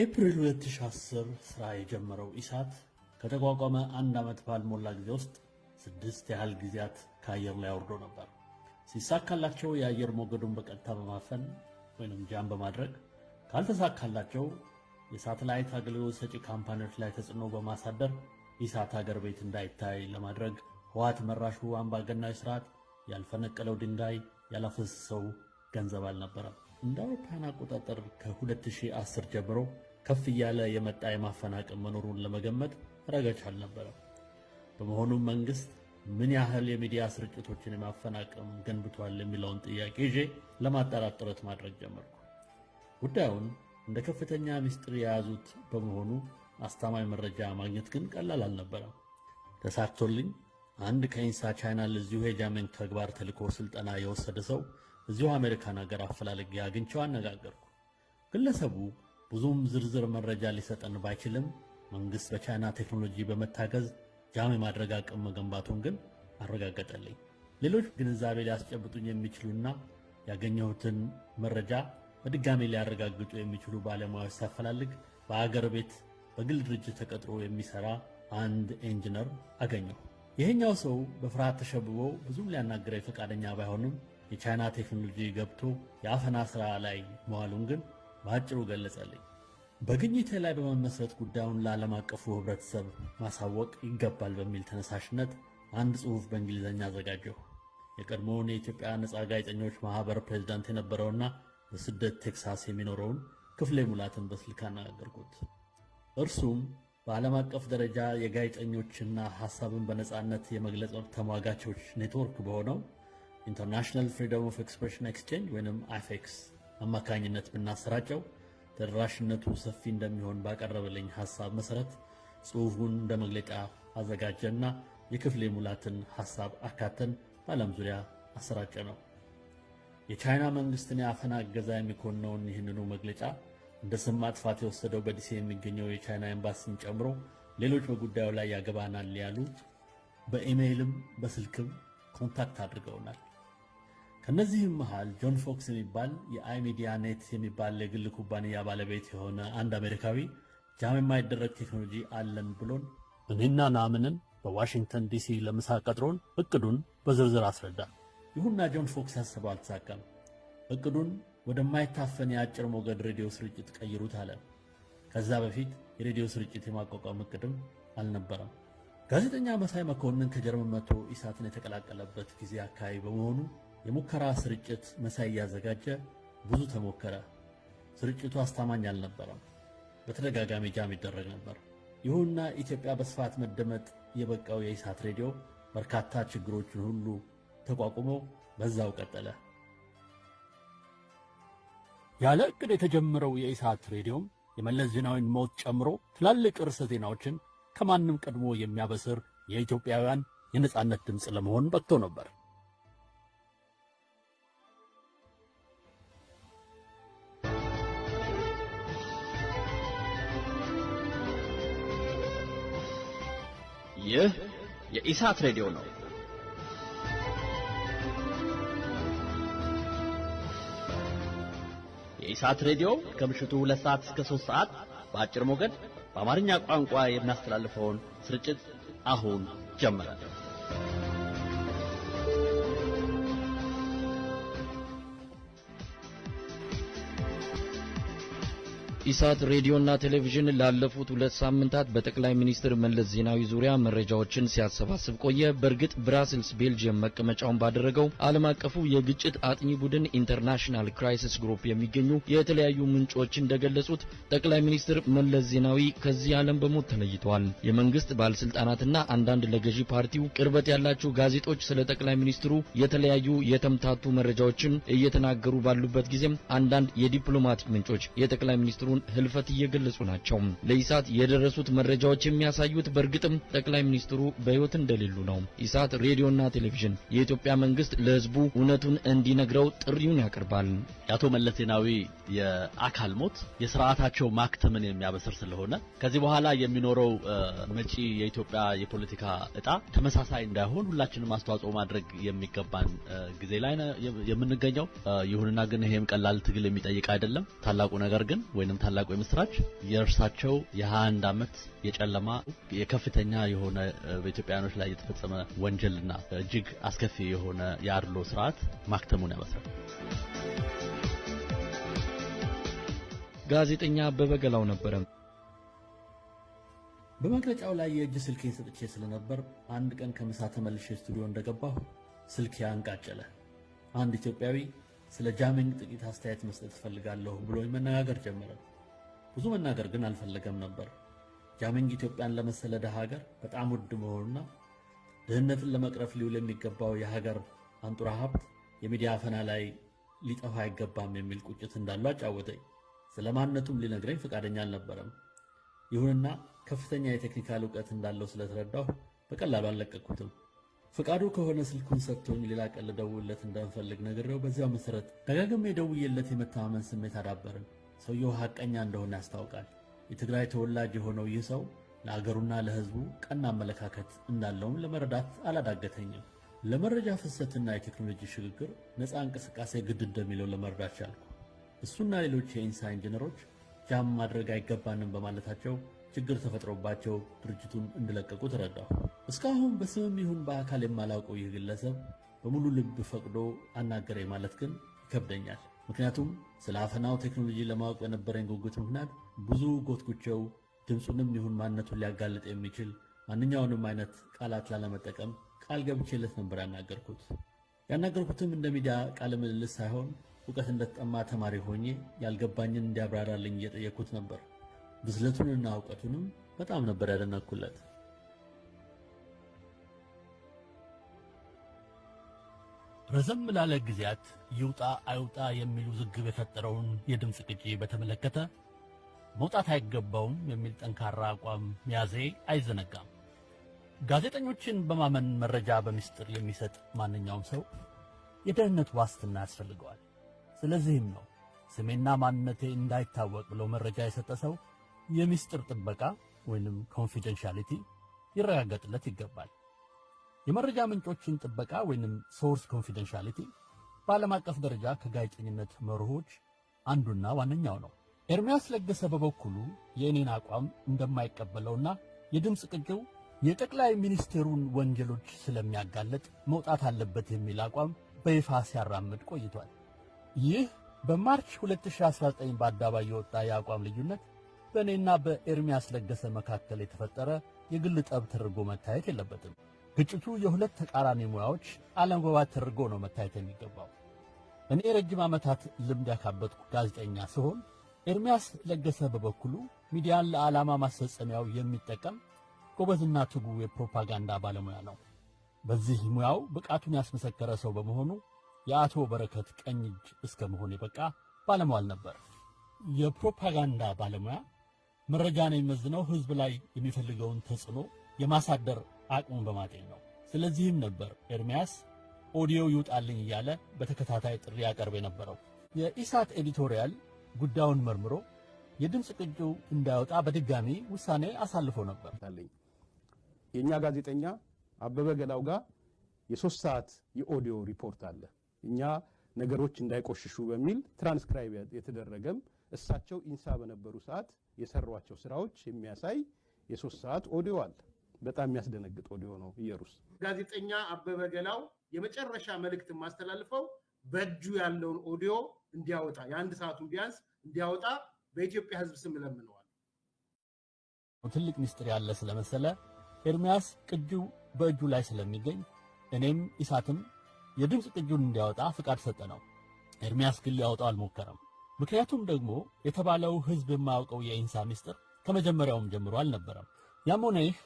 በኤፕሪል 2010 ሥራ የጀመረው ኢሳት ከተቋቋመ አንድ ዓመት ባልሞላ ጊዜ ውስጥ ስድስት ያህል ጊዜያት ከአየር ላይ አውርዶ ነበር። ሲሳካላቸው የአየር ሞገዱን በቀጥታ በማፈን ወይም jam በማድረግ ካልተሳካላቸው የሳተላይት አገልግሎት ሰጪ ካምፓኒዎች ላይ ተጽዕኖ በማሳደር ኢሳት አገር ቤት እንዳይታይ ለማድረግ ህወሓት መራሹ አምባገናዊ ስርዓት ያልፈነቀለው ድንጋይ ያላፈሰሰው ገንዘብ አልነበረም። እንደ አውሮፓውያን አቆጣጠር ከ2010 ጀምሮ ከፍ እያለ የመጣ የማፈናቀል መኖሩን ለመገመት ረገች አልነበረም። በመሆኑም መንግስት ምን ያህል የሚዲያ ስርጭቶችን የማፈናቀም ገንብቷል የሚለውን ጥያቄ ይዤ ለማጣራት ጥረት ማድረግ ጀመርኩ። ጉዳዩን እንደ ከፍተኛ ምስጢር የያዙት በመሆኑ አስተማኝ መረጃ ማግኘት ግን ቀላል አልነበረም። ተሳክቶልኝ አንድ ከኢንሳ ቻይና ለዚሁ የ jamming ተግባር ተልኮ ስልጠና የወሰደ ሰው እዚሁ አሜሪካን ሀገር አፈላልጌ አግኝቼው አነጋገርኩ። ግለሰቡ ብዙም ዝርዝር መረጃ ሊሰጠን ባይችልም መንግሥት በቻይና ቴክኖሎጂ በመታገዝ jam የማድረግ አቅም መገንባቱን ግን አረጋገጠልኝ። ሌሎች ግንዛቤ ሊያስጨብጡኝ የሚችሉና ያገኘሁትን መረጃ በድጋሚ ሊያረጋግጡ የሚችሉ ባለሙያዎች ሳፈላልግ በአገር ቤት በግል ድርጅት ተቀጥሮ የሚሰራ አንድ ኢንጂነር አገኘሁ። ይሄኛው ሰው በፍርሃት ተሸብቦ ብዙም ሊያናግረኝ ፈቃደኛ ባይሆንም የቻይና ቴክኖሎጂ ገብቶ የአፈና ሥራ ላይ መዋሉን ግን በአጭሩ ገለጸልኝ። በግኝቴ ላይ በመመስረት ጉዳዩን ለዓለም አቀፉ ሕብረተሰብ ማሳወቅ ይገባል በሚል ተነሳሽነት አንድ ጽሑፍ በእንግሊዝኛ አዘጋጀሁ። የቀድሞውን የኢትዮጵያ ነፃ ጋዜጠኞች ማኅበር ፕሬዝዳንት የነበረውና በስደት ቴክሳስ የሚኖረውን ክፍሌ ሙላትን በስልክ አነጋገርኩት። እርሱም በዓለም አቀፍ ደረጃ የጋዜጠኞችና ሐሳብን በነፃነት የመግለጽ መብት ተሟጋቾች ኔትወርክ በሆነው International Freedom of Expression Exchange ወይም IFEX አማካኝነት ብናሰራጨው ተደራሽነቱ ሰፊ እንደሚሆን ባቀረበልኝ ሐሳብ መሠረት ጽሑፉን እንደ መግለጫ አዘጋጀና የክፍሌ ሙላትን ሐሳብ አካተን በዓለም ዙሪያ አሰራጨነው። የቻይና መንግሥትን የአፈና እገዛ የሚኮንነውን ይህንኑ መግለጫ እንደ ስም ማጥፋት የወሰደው በዲሲ የሚገኘው የቻይና ኤምባሲን ጨምሮ ሌሎች በጉዳዩ ላይ ያገባናል ያሉ በኢሜይልም በስልክም contact አድርገውናል። ከነዚህም መሃል ጆን ፎክስ የሚባል የአይሚዲያ ኔት የሚባል የግል ኩባንያ ባለቤት የሆነ አንድ አሜሪካዊ jam የማይደረግ ቴክኖሎጂ አለን ብሎን እኔና ናምንን በዋሽንግተን ዲሲ ለምሳ ቀጥሮን እቅዱን በዝርዝር አስረዳን። ይሁንና ጆን ፎክስ ያሰበው አልተሳካም። እቅዱን ወደማይታፈን የአጭር ሞገድ ሬዲዮ ስርጭት ቀይሩት አለ። ከዛ በፊት የሬዲዮ ስርጭት የማቋቋም እቅድም አልነበረም። ጋዜጠኛ መሳይ መኮንን ከጀርመን መጥቶ ኢሳትን የተቀላቀለበት ጊዜ አካባቢ በመሆኑ የሙከራ ስርጭት መሳይ እያዘጋጀ ብዙ ተሞከረ። ስርጭቱ አስተማኝ አልነበረም። በተደጋጋሚ ጃም ይደረግ ነበር። ይሁንና ኢትዮጵያ በስፋት መደመጥ የበቃው የኢሳት ሬዲዮ በርካታ ችግሮችን ሁሉ ተቋቁሞ በዛው ቀጠለ። ያለ ዕቅድ የተጀመረው የኢሳት ሬዲዮም የመለስ ዜናዊን ሞት ጨምሮ ትላልቅ ርዕሰ ዜናዎችን ከማንም ቀድሞ የሚያበስር የኢትዮጵያውያን የነጻነት ድምፅ ለመሆን በቅቶ ነበር። ይህ የኢሳት ሬዲዮ ነው። የኢሳት ሬዲዮ ከምሽቱ ሁለት ሰዓት እስከ ሦስት ሰዓት በአጭር ሞገድ በአማርኛ ቋንቋ የሚያስተላልፈውን ስርጭት አሁን ጀመረ። ኢሳት ሬዲዮና ቴሌቪዥን ላለፉት ሁለት ሳምንታት በጠቅላይ ሚኒስትር መለስ ዜናዊ ዙሪያ መረጃዎችን ሲያሰባስብ ቆየ። በእርግጥ ብራስልስ ቤልጅየም መቀመጫውን ባደረገው ዓለም አቀፉ የግጭት አጥኚ ቡድን International Crisis Group የሚገኙ የተለያዩ ምንጮች እንደገለጹት ጠቅላይ ሚኒስትር መለስ ዜናዊ ከዚህ ዓለም በሞት ተለይተዋል። የመንግስት ባለስልጣናትና አንዳንድ ለገዢ ፓርቲው ቅርበት ያላቸው ጋዜጦች ስለ ጠቅላይ ሚኒስትሩ የተለያዩ የተምታቱ መረጃዎችን እየተናገሩ ባሉበት ጊዜም አንዳንድ የዲፕሎማቲክ ምንጮች የጠቅላይ ሚኒስትሩ ህልፈት እየገለጹ ናቸው። ለኢሳት የደረሱት መረጃዎች የሚያሳዩት በእርግጥም ጠቅላይ ሚኒስትሩ በሕይወት እንደሌሉ ነው። ኢሳት ሬዲዮና ቴሌቪዥን የኢትዮጵያ መንግስት ለህዝቡ እውነቱን እንዲነግረው ጥሪውን ያቀርባል። የአቶ መለስ ዜናዊ የአካል ሞት የስርዓታቸው ማክተምን የሚያበስር ስለሆነ ከዚህ በኋላ የሚኖረው መጪ የኢትዮጵያ የፖለቲካ እጣ ተመሳሳይ እንዳይሆን ሁላችንም አስተዋጽኦ ማድረግ የሚገባን ጊዜ ላይ የምንገኘው። ይሁንና ግን ይሄም ቀላል ትግል የሚጠይቅ አይደለም። ታላቁ ነገር ግን ወይንም ታላቁ የምስራች የእርሳቸው የ21 ዓመት የጨለማ የከፍተኛ የሆነ በኢትዮጵያውያኖች ላይ የተፈጸመ ወንጀልና እጅግ አስከፊ የሆነ የአድሎ ስርዓት ማክተሙን ያበስራል። ጋዜጠኛ አበበ ገላው ነበረ። በመግለጫው ላይ የእጅ ስልኬን ሰጥቼ ስለነበር አንድ ቀን ከምሳ ተመልሼ ስቱዲዮ እንደገባሁ ስልኬ አንቃጨለ። አንድ ኢትዮጵያዊ ስለ jamming ጥቂት አስተያየት መስጠት እፈልጋለሁ ብሎኝ መነጋገር ጀመረ። ብዙ መናገር ግን አልፈለገም ነበር። jamming ኢትዮጵያን ለመሰለ ደሃ ሀገር በጣም ውድ መሆኑና ድህነትን ለመቅረፍ ሊውል የሚገባው የሀገር አንጡራ ሀብት የሚዲያ አፈና ላይ ሊጠፋ አይገባም የሚል ቁጭት እንዳለው አጫወተኝ። ስለ ማንነቱም ሊነግረኝ ፈቃደኛ አልነበረም። ይሁንና ከፍተኛ የቴክኒካል እውቀት እንዳለው ስለተረዳሁ በቀላሉ አልለቀቅኩትም። ፈቃዱ ከሆነ ስልኩን ሰጥቶኝ ሌላ ቀን ልደውልለት እንደምፈልግ ነግሬው በዚያው መሰረት ደጋግሜ ደውዬለት የመተማመን ስሜት አዳበርን። ሰውየው ሐቀኛ እንደሆነ ያስታውቃል። የትግራይ ተወላጅ የሆነው ይህ ሰው ለአገሩና ለሕዝቡ ቀና አመለካከት እንዳለውም ለመረዳት አላዳገተኝም። ለመረጃ ፍሰትና የቴክኖሎጂ ሽግግር ነፃ እንቅስቃሴ ግድ እንደሚለው ለመረዳት ቻልኩ። እሱና ሌሎች የኢንሳ ኢንጂነሮች ጃም ማድረግ አይገባንም በማለታቸው ችግር ተፈጥሮባቸው ድርጅቱን እንዲለቀቁ ተረዳሁ። እስካሁን በስምም ይሁን በአካል የማላውቀው ይህ ግለሰብ በሙሉ ልብ ፈቅዶ አናገረኝ ማለት ግን ይከብደኛል። ምክንያቱም ስለ አፈናው ቴክኖሎጂ ለማወቅ በነበረኝ ጉጉት ምክንያት ብዙ ጎትጉቸው ድምፁንም ይሁን ማንነቱን ሊያጋልጥ የሚችል ማንኛውንም አይነት ቃላት ላለመጠቀም ቃል ገብቼለት ነበር ያናገርኩት። ያናገርኩትም እንደ ሚዲያ ቃለ ምልልስ ሳይሆን እውቀት እንደተጠማ ተማሪ ሆኜ ያልገባኝን እንዲያብራራልኝ እየጠየቅኩት ነበር። ብስለቱንና እውቀቱንም በጣም ነበር ያደነኩለት። ረዘም ላለ ጊዜያት ይውጣ አይውጣ የሚል ውዝግብ የፈጠረውን የድምፅ ቅጂ በተመለከተ መውጣት አይገባውም የሚል ጠንካራ አቋም መያዜ አይዘነጋም። ጋዜጠኞችን በማመን መረጃ በምስጢር የሚሰጥ ማንኛውም ሰው የደህንነት ዋስትና ያስፈልገዋል። ስለዚህም ነው ስሜና ማንነቴ እንዳይታወቅ ብለው መረጃ የሰጠ ሰው የምስጢር ጥበቃ ወይንም confidentiality ይረጋገጥለት ይገባል። የመረጃ ምንጮችን ጥበቃ ወይንም source confidentiality በዓለም አቀፍ ደረጃ ከጋዜጠኝነት መርሆች አንዱና ዋነኛው ነው። ኤርሚያስ ለገሰ በበኩሉ የእኔን አቋም እንደማይቀበለውና የድምፅ ቅጂው የጠቅላይ ሚኒስቴሩን ወንጀሎች ስለሚያጋለጥ መውጣት አለበት የሚል አቋም በይፋ ሲያራምድ ቆይቷል። ይህ በማርች 2019 በአደባባይ የወጣ የአቋም ልዩነት በእኔና በኤርሚያስ ለገሰ መካከል የተፈጠረ የግል ጠብ ተደርጎ መታየት የለበትም። ግጭቱ የሁለት ተቃራኒ ሙያዎች አለመግባባት ተደርጎ ነው መታየት የሚገባው። እኔ ረጅም ዓመታት ልምድ ያካበትኩ ጋዜጠኛ ሲሆን ኤርሚያስ ለገሰ በበኩሉ ሚዲያን ለዓላማ ማስፈጸሚያው የሚጠቀም ጎበዝና ትጉ የፕሮፓጋንዳ ባለሙያ ነው። በዚህ ሙያው ብቃቱን ያስመሰከረ ሰው በመሆኑ የአቶ በረከት ቀኝ እጅ እስከ መሆን የበቃ ባለሟል ነበር። የፕሮፓጋንዳ ባለሙያ መረጃን የሚመዝነው ሕዝብ ላይ የሚፈልገውን ተጽዕኖ የማሳደር አቅሙን በማጤን ነው። ስለዚህም ነበር ኤርሚያስ ኦዲዮ ይውጣልኝ እያለ በተከታታይ ጥሪ ያቀርብ የነበረው። የኢሳት editorial ጉዳዩን መርምሮ የድምፅ ቅጂው እንዳይወጣ በድጋሚ ውሳኔ አሳልፎ ነበር። የእኛ ጋዜጠኛ አበበ ገላው ጋር የሶስት ሰዓት የኦዲዮ ሪፖርት አለ። እኛ ነገሮች እንዳይቆሽሹ በሚል ትራንስክራይብ የተደረገም እሳቸው ኢንሳ በነበሩ ሰዓት የሰሯቸው ስራዎች የሚያሳይ የሶስት ሰዓት ኦዲዮ አለ። በጣም የሚያስደነግጥ ኦዲዮ ነው። ኢየሩስ ጋዜጠኛ አበበ ገላው የመጨረሻ መልእክት የማስተላልፈው በእጁ ያለውን ኦዲዮ እንዲያወጣ የአንድ ሰዓቱን ቢያንስ እንዲያወጣ በኢትዮጵያ ሕዝብ ስም እለምነዋል። ትልቅ ምስጢር ያለ ስለመሰለ ኤርሚያስ ቅጂው በእጁ ላይ ስለሚገኝ እኔም ኢሳትም የድምፅ ቅጂውን እንዲያወጣ ፍቃድ ሰጠነው። ኤርሚያስ ግን ሊያወጣው አልሞከረም። ምክንያቱም ደግሞ የተባለው ሕዝብ የማያውቀው የኢንሳ ምስጢር ከመጀመሪያውም ጀምሮ አልነበረም። ያም ሆነ ይህ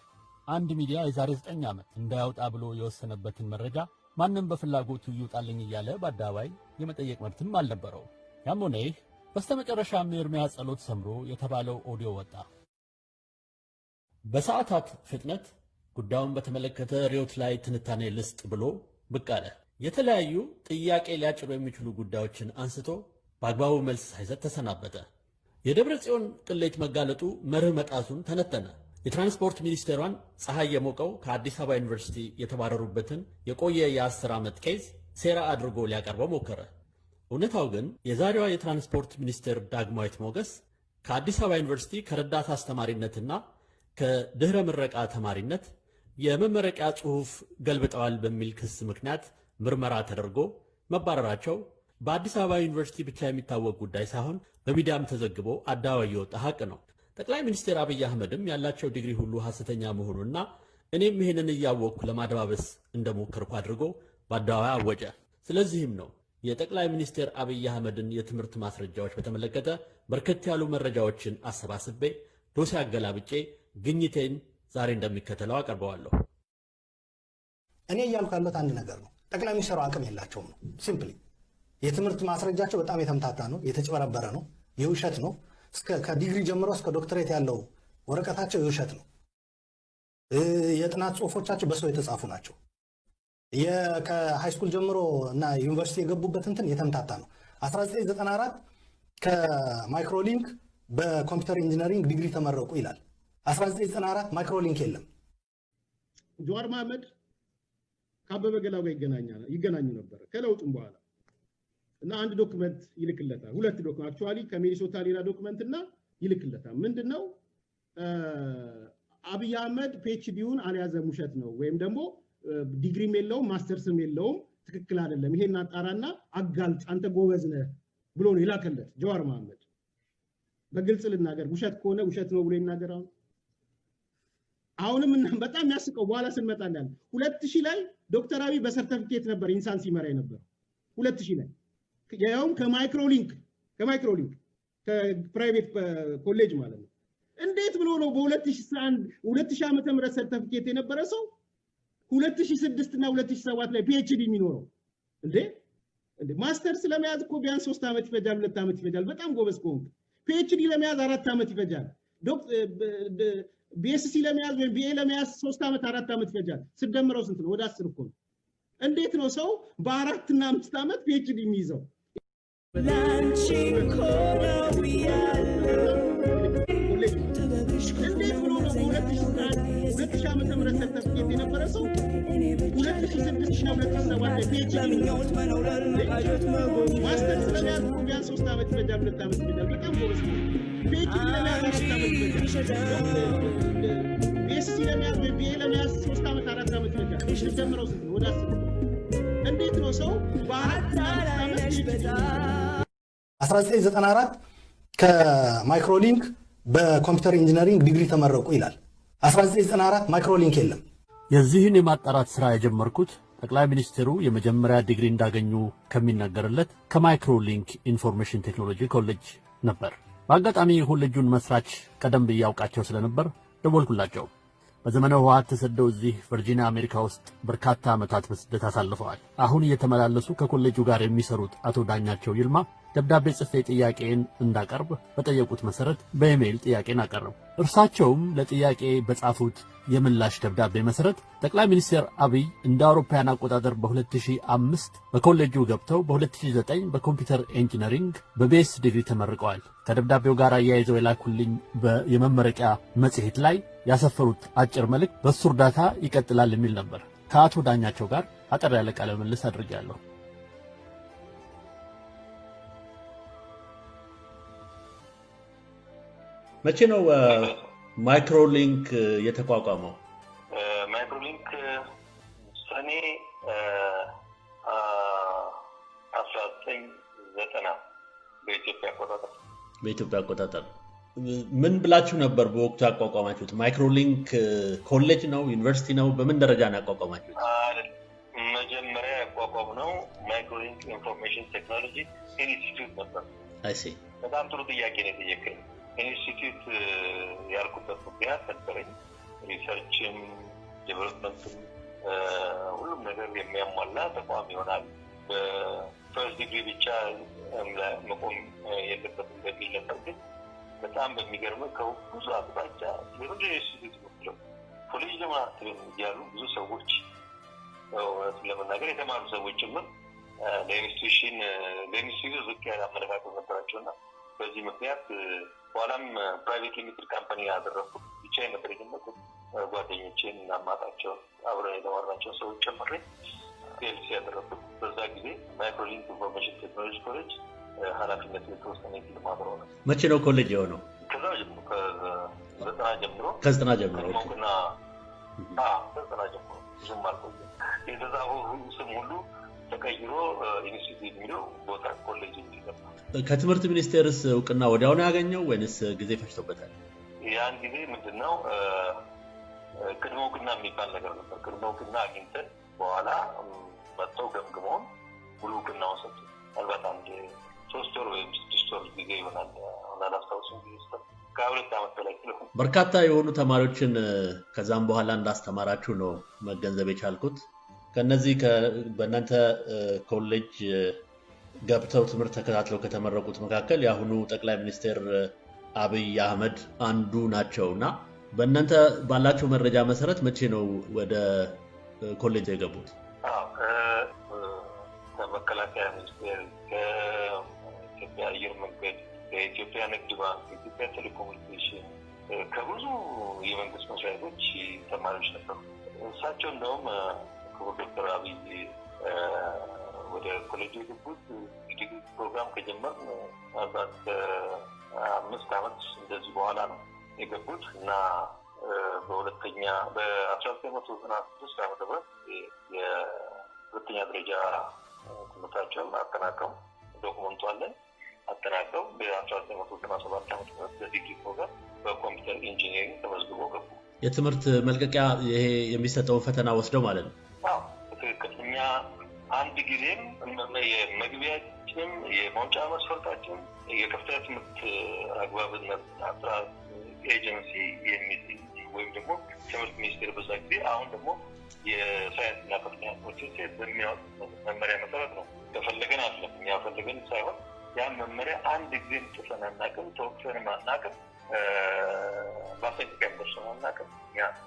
አንድ ሚዲያ የዛሬ ዘጠኝ ዓመት እንዳያወጣ ብሎ የወሰነበትን መረጃ ማንም በፍላጎቱ ይውጣልኝ እያለ በአደባባይ የመጠየቅ መብትም አልነበረውም። ያም ሆነ ይህ በስተመጨረሻም የኤርሚያስ ጸሎት ሰምሮ የተባለው ኦዲዮ ወጣ። በሰዓታት ፍጥነት ጉዳዩን በተመለከተ ሪዮት ላይ ትንታኔ ልስጥ ብሎ ብቅ አለ። የተለያዩ ጥያቄ ሊያጭሩ የሚችሉ ጉዳዮችን አንስቶ በአግባቡ መልስ ሳይሰጥ ተሰናበተ። የደብረ ጽዮን ቅሌት መጋለጡ መርህ መጣሱን ተነተነ። የትራንስፖርት ሚኒስቴሯን ፀሐይ የሞቀው ከአዲስ አበባ ዩኒቨርሲቲ የተባረሩበትን የቆየ የአስር ዓመት case ሴራ አድርጎ ሊያቀርበው ሞከረ። እውነታው ግን የዛሬዋ የትራንስፖርት ሚኒስቴር ዳግማዊት ሞገስ ከአዲስ አበባ ዩኒቨርሲቲ ከረዳት አስተማሪነትና ከድኅረ ምረቃ ተማሪነት የመመረቂያ ጽሑፍ ገልብጠዋል በሚል ክስ ምክንያት ምርመራ ተደርጎ መባረራቸው በአዲስ አበባ ዩኒቨርሲቲ ብቻ የሚታወቅ ጉዳይ ሳይሆን በሚዲያም ተዘግቦ አደባባይ የወጣ ሀቅ ነው። ጠቅላይ ሚኒስትር አብይ አህመድም ያላቸው ዲግሪ ሁሉ ሐሰተኛ መሆኑና እኔም ይህንን እያወቅኩ ለማደባበስ እንደሞከርኩ አድርጎ በአደባባይ አወጀ። ስለዚህም ነው የጠቅላይ ሚኒስትር አብይ አህመድን የትምህርት ማስረጃዎች በተመለከተ በርከት ያሉ መረጃዎችን አሰባስቤ ዶሴ አገላብጬ ግኝቴን ዛሬ እንደሚከተለው አቀርበዋለሁ። እኔ እያልኩ ያለሁት አንድ ነገር ነው። ጠቅላይ ሚኒስትሩ አቅም የላቸውም ነው simply። የትምህርት ማስረጃቸው በጣም የተምታታ ነው፣ የተጭበረበረ ነው፣ የውሸት ነው። ከዲግሪ ጀምሮ እስከ ዶክትሬት ያለው ወረቀታቸው የውሸት ነው። የጥናት ጽሁፎቻቸው በሰው የተጻፉ ናቸው። ከ high school ጀምሮ እና ዩኒቨርሲቲ የገቡበት እንትን የተምታታ ነው። 1994 ከማይክሮሊንክ በ computer engineering ዲግሪ ተመረቁ ይላል። 1994 ማይክሮሊንክ የለም። ጀዋር መሐመድ ከአበበ ገላው ጋር ይገናኙ ነበር ከለውጡም በኋላ እና አንድ document ይልክለታል። ሁለት document actually ከሚኒሶታ ሌላ document እና ይልክለታል። ምንድን ነው አብይ አህመድ PhD ውን አልያዘም፣ ውሸት ነው ወይም ደግሞ ዲግሪም የለውም ማስተርስም የለውም፣ ትክክል አይደለም፣ ይሄን አጣራና አጋልጥ፣ አንተ ጎበዝ ነህ ብሎ ነው የላከለት ጀዋር መሐመድ። በግልጽ ልናገር፣ ውሸት ከሆነ ውሸት ነው ብሎ ይናገር። አሁን አሁንም በጣም የሚያስቀው በኋላ ስንመጣ ሁለት ሺህ ላይ ዶክተር አብይ በሰርተፊኬት ነበር ኢንሳን ሲመራ የነበረው ሁለት ሺህ ላይ ያውም ከማይክሮሊንክ ከማይክሮሊንክ ከ private college ማለት ነው። እንዴት ብሎ ነው በ2001 2000 ዓመተ ምህረት ሰርተፊኬት የነበረ ሰው 2006 እና 2007 ላይ PhD የሚኖረው እንዴ? ማስተርስ ለመያዝ እኮ ቢያንስ ሶስት ዓመት ይፈጃል፣ ሁለት ዓመት ይፈጃል። በጣም ጎበዝ ከሆንክ PhD ለመያዝ አራት ዓመት ይፈጃል። BSc ለመያዝ ወይም BA ለመያዝ ሶስት ዓመት አራት ዓመት ይፈጃል። ስደምረው ስንት ነው? ወደ አስር እኮ ነው። እንዴት ነው ሰው በአራት እና አምስት ዓመት PhD የሚይዘው? እንዴት ብሎ ነው በሁለት ሺህ ዓመተ ምህረት ሰርተፊኬት የነበረ ሰው ሁለት ሺህ ስድስት ሁለት ሺህ ሰባት ላይ PhD masters ለመያዝ እኮ ቢያንስ ሶስት ዓመት ይፈጃል፣ ሁለት ዓመት ይፈጃል። በጣም ጎበዝ ነው። PhD ለመያዝ አራት ዓመት ይፈጃል። BSc ለመያዝ ወይ BA ለመያዝ ሶስት ዓመት አራት ዓመት ይፈጃል። ስደምረው ስንት ነው? ወደ አስር እንዴት ነው ሰው በአራት እና አምስት ዓመት PhD 1994 ከማይክሮሊንክ በ computer engineering ዲግሪ ተመረቁ ይላል። 1994 ማይክሮሊንክ የለም። የዚህን የማጣራት ሥራ የጀመርኩት ጠቅላይ ሚኒስትሩ የመጀመሪያ ዲግሪ እንዳገኙ ከሚነገርለት ከማይክሮሊንክ ኢንፎርሜሽን ቴክኖሎጂ ኮሌጅ ነበር። በአጋጣሚ የኮሌጁን መስራች ቀደም ብዬ አውቃቸው ስለነበር ደወልኩላቸው። በዘመነ ህወሓት ተሰደው እዚህ ቨርጂኒያ አሜሪካ ውስጥ በርካታ ዓመታት በስደት አሳልፈዋል። አሁን እየተመላለሱ ከኮሌጁ ጋር የሚሰሩት አቶ ዳኛቸው ይልማ ደብዳቤ ጽፌ ጥያቄዬን እንዳቀርብ በጠየቁት መሰረት በኢሜይል ጥያቄዬን አቀረብኩ። እርሳቸውም ለጥያቄዬ በጻፉት የምላሽ ደብዳቤ መሰረት ጠቅላይ ሚኒስትር አብይ እንደ አውሮፓውያን አቆጣጠር በ2005 በኮሌጁ ገብተው በ2009 በ computer engineering በቤስ ዲግሪ ተመርቀዋል። ከደብዳቤው ጋር አያይዘው የላኩልኝ የመመረቂያ መጽሔት ላይ ያሰፈሩት አጭር መልእክት በእሱ እርዳታ ይቀጥላል የሚል ነበር። ከአቶ ዳኛቸው ጋር አጠር ያለ ቃለ ምልልስ አድርጌያለሁ። መቼ ነው ማይክሮሊንክ የተቋቋመው? ማይክሮሊንክ ሰኔ አስራ ዘጠኝ ዘጠና በኢትዮጵያ አቆጣጠር በኢትዮጵያ አቆጣጠር ምን ብላችሁ ነበር በወቅቱ ያቋቋማችሁት? ማይክሮሊንክ ኮሌጅ ነው ዩኒቨርሲቲ ነው? በምን ደረጃ ነው ያቋቋማችሁት? መጀመሪያ ያቋቋምነው ማይክሮሊንክ ኢንፎርሜሽን ቴክኖሎጂ ኢንስቲትዩት ነበር። በጣም ጥሩ ጥያቄ ነው የጠየቅኸኝ። ኢንስቲትዩት ያልኩበት ምክንያት ነበረኝ። research ም development ም ሁሉም ነገር የሚያሟላ ተቋም ይሆናል። በ first degree ብቻ መቆም የለበትም በሚል ነበር። ግን በጣም በሚገርም ከብዙ አቅጣጫ የምንድን ኢንስቲትዩት መስለው ኮሌጅ ለምን እያሉ ብዙ ሰዎች እውነቱን ለመናገር የተማሩ ሰዎች ጭምር ለኢንስቲቱሽን ለኢንስቲትዩት ዝቅ ያለ አመለካከት ነበራቸው እና በዚህ ምክንያት በኋላም ፕራይቬት ሊሚትድ ካምፓኒ ያደረኩት ብቻ ነበር የጀመርኩት። ጓደኞቼን እናማጣቸው አብረን የተማርናቸው ሰዎች ጨምሬ ሴልስ ያደረኩት በዛ ጊዜ ማይክሮሊንክ ኢንፎርሜሽን ቴክኖሎጂ ኮሌጅ ኃላፊነት የተወሰነ የግል ማህበር ነው። መቼ ነው ኮሌጅ የሆነው? ከዛ ጀምሮ ከዘጠና ጀምሮ ከዘጠና ጀምሮ ና ጀምሮ ብዙም አልቆየም። የተዛበው ስም ሁሉ ተቀይሮ ኢንስቲትዩት የሚለው ቦታ ኮሌጅ የሚገባ ከትምህርት ሚኒስቴርስ እውቅና ወዲያውኑ ያገኘው ወይንስ ጊዜ ፈጅቶበታል? ያን ጊዜ ምንድን ነው ቅድመ እውቅና የሚባል ነገር ነበር። ቅድመ እውቅና አግኝተን በኋላ መጥተው ገምግመውን ሙሉ እውቅናውን ሰጡ። ምናልባት አንድ ሶስት ወር ወይም ስድስት ወር ጊዜ ይሆናል። አሁን አላስታውስም። ጊዜ ስ ከሁለት ዓመት በላይ ስለሆነ በርካታ የሆኑ ተማሪዎችን ከዛም በኋላ እንዳስተማራችሁ ነው መገንዘብ የቻልኩት። ከነዚህ በእናንተ ኮሌጅ ገብተው ትምህርት ተከታትለው ከተመረቁት መካከል የአሁኑ ጠቅላይ ሚኒስትር አብይ አህመድ አንዱ ናቸው እና በእናንተ ባላቸው መረጃ መሰረት መቼ ነው ወደ ኮሌጅ የገቡት? ከመከላከያ ሚኒስቴር፣ ከኢትዮጵያ አየር መንገድ፣ ከኢትዮጵያ ንግድ ባንክ፣ ከኢትዮጵያ ቴሌኮሙኒኬሽን፣ ከብዙ የመንግስት መስሪያ ቤቶች ተማሪዎች ነበሩ። እሳቸው እንደውም ክቡር ዶክተር አብይ ወደ ኮሌጅ የገቡት ዲግሪ ፕሮግራም ከጀመር ምናልባት አምስት ዓመት እንደዚህ በኋላ ነው የገቡት እና በሁለተኛ በአስራ ዘጠኝ መቶ ዘጠና ስድስት ዓመተ ምህረት የሁለተኛ ደረጃ ትምህርታቸውን አጠናቀው document ኡ አለን አጠናቀው በአስራ ዘጠኝ መቶ ዘጠና ሰባት ዓመተ ምህረት በ degree program በ computer engineering ተመዝግቦ ገቡ። የትምህርት መልቀቂያ ይሄ የሚሰጠውን ፈተና ወስደው ማለት ነው። በትክክል እኛ አንድ ጊዜም የመግቢያችንም የመውጫ መስፈርታችን የከፍተኛ ትምህርት አግባብነት ጥራት ኤጀንሲ የሚል ወይም ደግሞ ትምህርት ሚኒስቴር በዛ ጊዜ አሁን ደግሞ የሳይንስና ከፍተኛ ትምህርት ሚኒስቴር በሚያወጡት መመሪያ መሰረት ነው። ከፈለገን አለም እኛ ፈለገን ሳይሆን ያን መመሪያ አንድ ጊዜም ጥሰን አናውቅም፣ ተወቅሰንም አናውቅም፣ ማስጠንቀቂያም ደርሰን አናውቅም።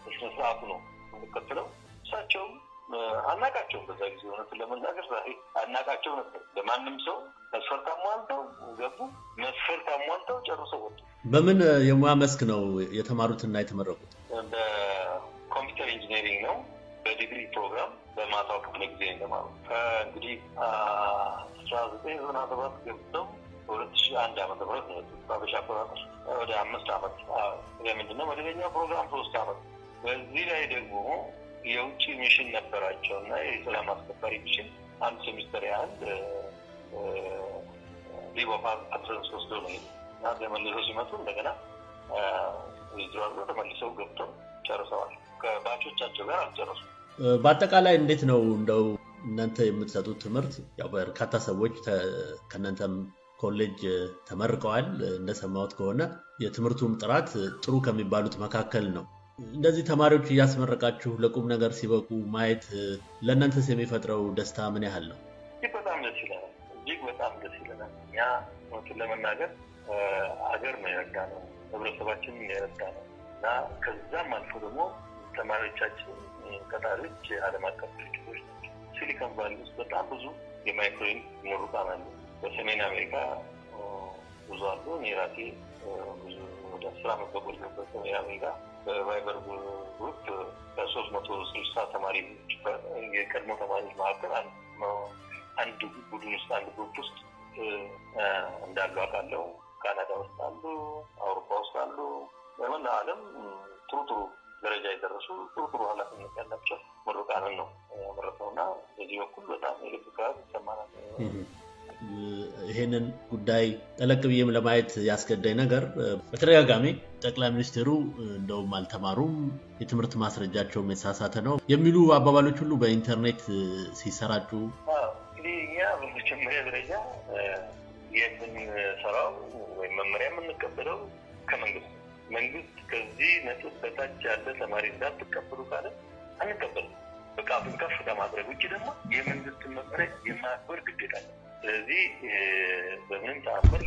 በስነ ስርዓቱ ነው የምንከትለው። እሳቸውም አናቃቸውም። በዛ ጊዜ እውነቱን ለመናገር ዛሬ አናቃቸው ነበር። ለማንም ሰው መስፈርት አሟልተው ገቡ፣ መስፈርት አሟልተው ጨርሰው ወጡ። በምን የሙያ መስክ ነው የተማሩትና የተመረቁት? በ computer engineering ነው። በዲግሪ ፕሮግራም በማታው ክፍለ ጊዜ እንደተማሩ እንግዲህ አስራ ዘጠኝ ዘጠና ሰባት ገብተው በሁለት ሺህ አንድ ዓመተ ምህረት ነው በአበሻ አቆጣጠር ወደ አምስት ዓመት ምንድነው መደበኛ ፕሮግራም ሶስት ዓመት በዚህ ላይ ደግሞ የውጭ mission ነበራቸው እና የሰላም አስከባሪ mission አንድ ሴሚስተር ያህል of absence ወስዶ ነው እና ተመልሰው ሲመጡ እንደገና አድርገው ተመልሰው ገብተው ጨርሰዋል። ከ batch ኦቻቸው ጋር አልጨረሱ። በአጠቃላይ እንዴት ነው እንደው እናንተ የምትሰጡት ትምህርት? ያው በርካታ ሰዎች ከእናንተም ኮሌጅ ተመርቀዋል። እንደሰማሁት ከሆነ የትምህርቱም ጥራት ጥሩ ከሚባሉት መካከል ነው። እንደዚህ ተማሪዎች እያስመረቃችሁ ለቁም ነገር ሲበቁ ማየት ለእናንተስ የሚፈጥረው ደስታ ምን ያህል ነው? እጅግ በጣም ደስ ይለናል። እጅግ በጣም ደስ ይለናል። እኛ እውነቱን ለመናገር ሀገር ነው የረዳ ነው፣ ህብረተሰባችንን የረዳ ነው እና ከዛም አልፎ ደግሞ ተማሪዎቻችን ቀጣሪዎች የዓለም አቀፍ ድርጅቶች ሲሊኮን ቫሊ ውስጥ በጣም ብዙ የማይክሮሊንክ ምሩቃን አሉ። በሰሜን አሜሪካ ብዙ አሉ። እኔ ራሴ ብዙ ወደ አስር ዓመት በቆየሁበት ሰሜን አሜሪካ በ Viber group ከሶስት መቶ ስልሳ ተማሪዎች የቀድሞ ተማሪዎች መካከል አንድ ቡድን ውስጥ አንድ group ውስጥ እንዳሉ አውቃለሁ። ካናዳ ውስጥ አሉ፣ አውሮፓ ውስጥ አሉ። በመላ ዓለም ጥሩ ጥሩ ደረጃ የደረሱ ጥሩ ጥሩ ኃላፊነት ያላቸው ምሩቃንን ነው ያመረተው እና በዚህ በኩል በጣም የልብ ይሰማናል። ይሄንን ጉዳይ ጠለቅ ብዬም ለማየት ያስገዳኝ ነገር በተደጋጋሚ ጠቅላይ ሚኒስትሩ እንደውም አልተማሩም፣ የትምህርት ማስረጃቸውም የተሳሳተ ነው የሚሉ አባባሎች ሁሉ በኢንተርኔት ሲሰራጩ እንግዲህ እኛ በመጀመሪያ ደረጃ የምንሰራው ወይም መመሪያ የምንቀበለው ከመንግስት መንግስት ከዚህ ነጥብ በታች ያለ ተማሪ እንዳትቀበሉ ካለ አንቀበልም። ብቃቱን ከፍ ከማድረግ ውጭ ደግሞ የመንግስትን መመሪያ የማክበር ግዴታ ነው። ስለዚህ በምንም ተአምር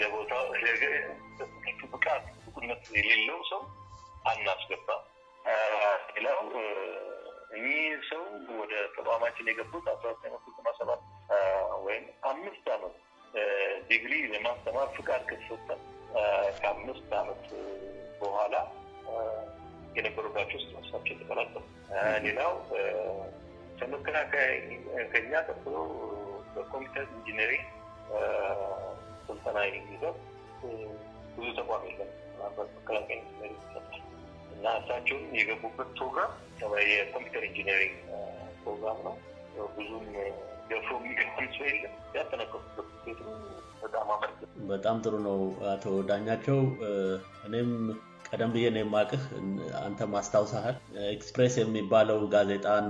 ለቦታው ብቃት ብቁነት የሌለው ሰው አናስገባም። ሌላው እኚህ ሰው ወደ ተቋማችን የገቡት አስራ ዘጠኝ መቶ ዘጠና ሰባት ወይም አምስት ዓመት ዲግሪ ለማስተማር ፍቃድ ከተሰጠ ከአምስት ዓመት በኋላ የነበሩባቸው ውስጥ መሳቸው የተቀላቀሉ። ሌላው ከመከላከያ ከኛ ቀጥሎ በኮምፒውተር ኢንጂነሪንግ ስልጠና የሚይዘው ብዙ ተቋም የለም። መከላከያ ሚኒስቴር ይሰጣል እና እሳቸውም የገቡበት ፕሮግራም የ computer engineering ፕሮግራም ነው። ብዙም ደፍሮ የሚገባም ሰው የለም። ያጠናቀቁበት ውጤቱ በጣም አመርቂ በጣም ጥሩ ነው አቶ ዳኛቸው። እኔም ቀደም ብዬ ነው የማውቅህ፣ አንተም አስታውሰሃል። ኤክስፕሬስ የሚባለው ጋዜጣን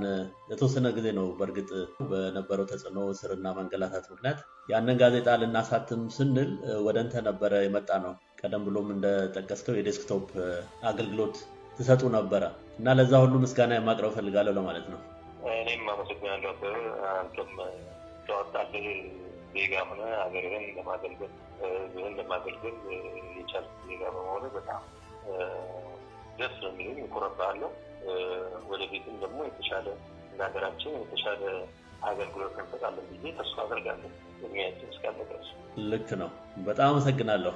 የተወሰነ ጊዜ ነው በእርግጥ በነበረው ተጽዕኖ ስርና መንገላታት ምክንያት ያንን ጋዜጣ ልናሳትም ስንል ወደ አንተ ነበረ የመጣ ነው። ቀደም ብሎም እንደጠቀስከው የ desktop አገልግሎት ትሰጡ ነበረ እና ለዛ ሁሉ ምስጋና የማቅረብ ፈልጋለሁ ለማለት ነው። እኔም አመሰግናለሁ። አንተም ተዋጣልህ ዜጋ ሆነ ሀገርህን ለማገልገል ህዝብህን ለማገልገል የቻልክ ዜጋ በመሆኑ በጣም ደስ ነው የሚለኝ፣ እኮራብሃለሁ። ወደፊትም ደግሞ የተሻለ ለሀገራችን የተሻለ አገልግሎት እንሰጣለን ብዬ ተስፋ አደርጋለሁ። እድሜያችን እስካለ ድረስ ልክ ነው። በጣም አመሰግናለሁ።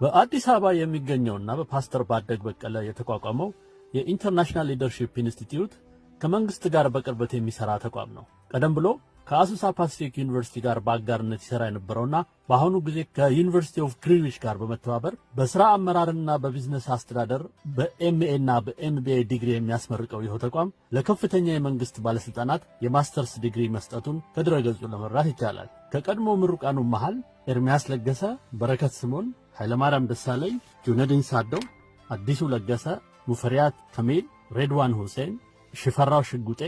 በአዲስ አበባ የሚገኘውና በፓስተር ባደግ በቀለ የተቋቋመው የ International Leadership Institute ከመንግስት ጋር በቅርበት የሚሰራ ተቋም ነው። ቀደም ብሎ ከ Azusa Pacific University ጋር በአጋርነት ይሰራ የነበረውና በአሁኑ ጊዜ ከ University of Greenwich ጋር በመተባበር በስራ አመራርና በቢዝነስ አስተዳደር በ MA እና በ MBA ዲግሪ የሚያስመርቀው ይኸው ተቋም ለከፍተኛ የመንግስት ባለስልጣናት የማስተርስ ዲግሪ መስጠቱን ከድረገጹ ለመረዳት ይቻላል። ከቀድሞ ምሩቃኑ መሃል ኤርሚያስ ለገሰ፣ በረከት ስምዖን፣ ኃይለማርያም ደሳለኝ፣ ጁነዲን ሳደው፣ አዲሱ ለገሰ፣ ሙፈሪያት ካሚል፣ ሬድዋን ሁሴን፣ ሽፈራው ሽጉጤ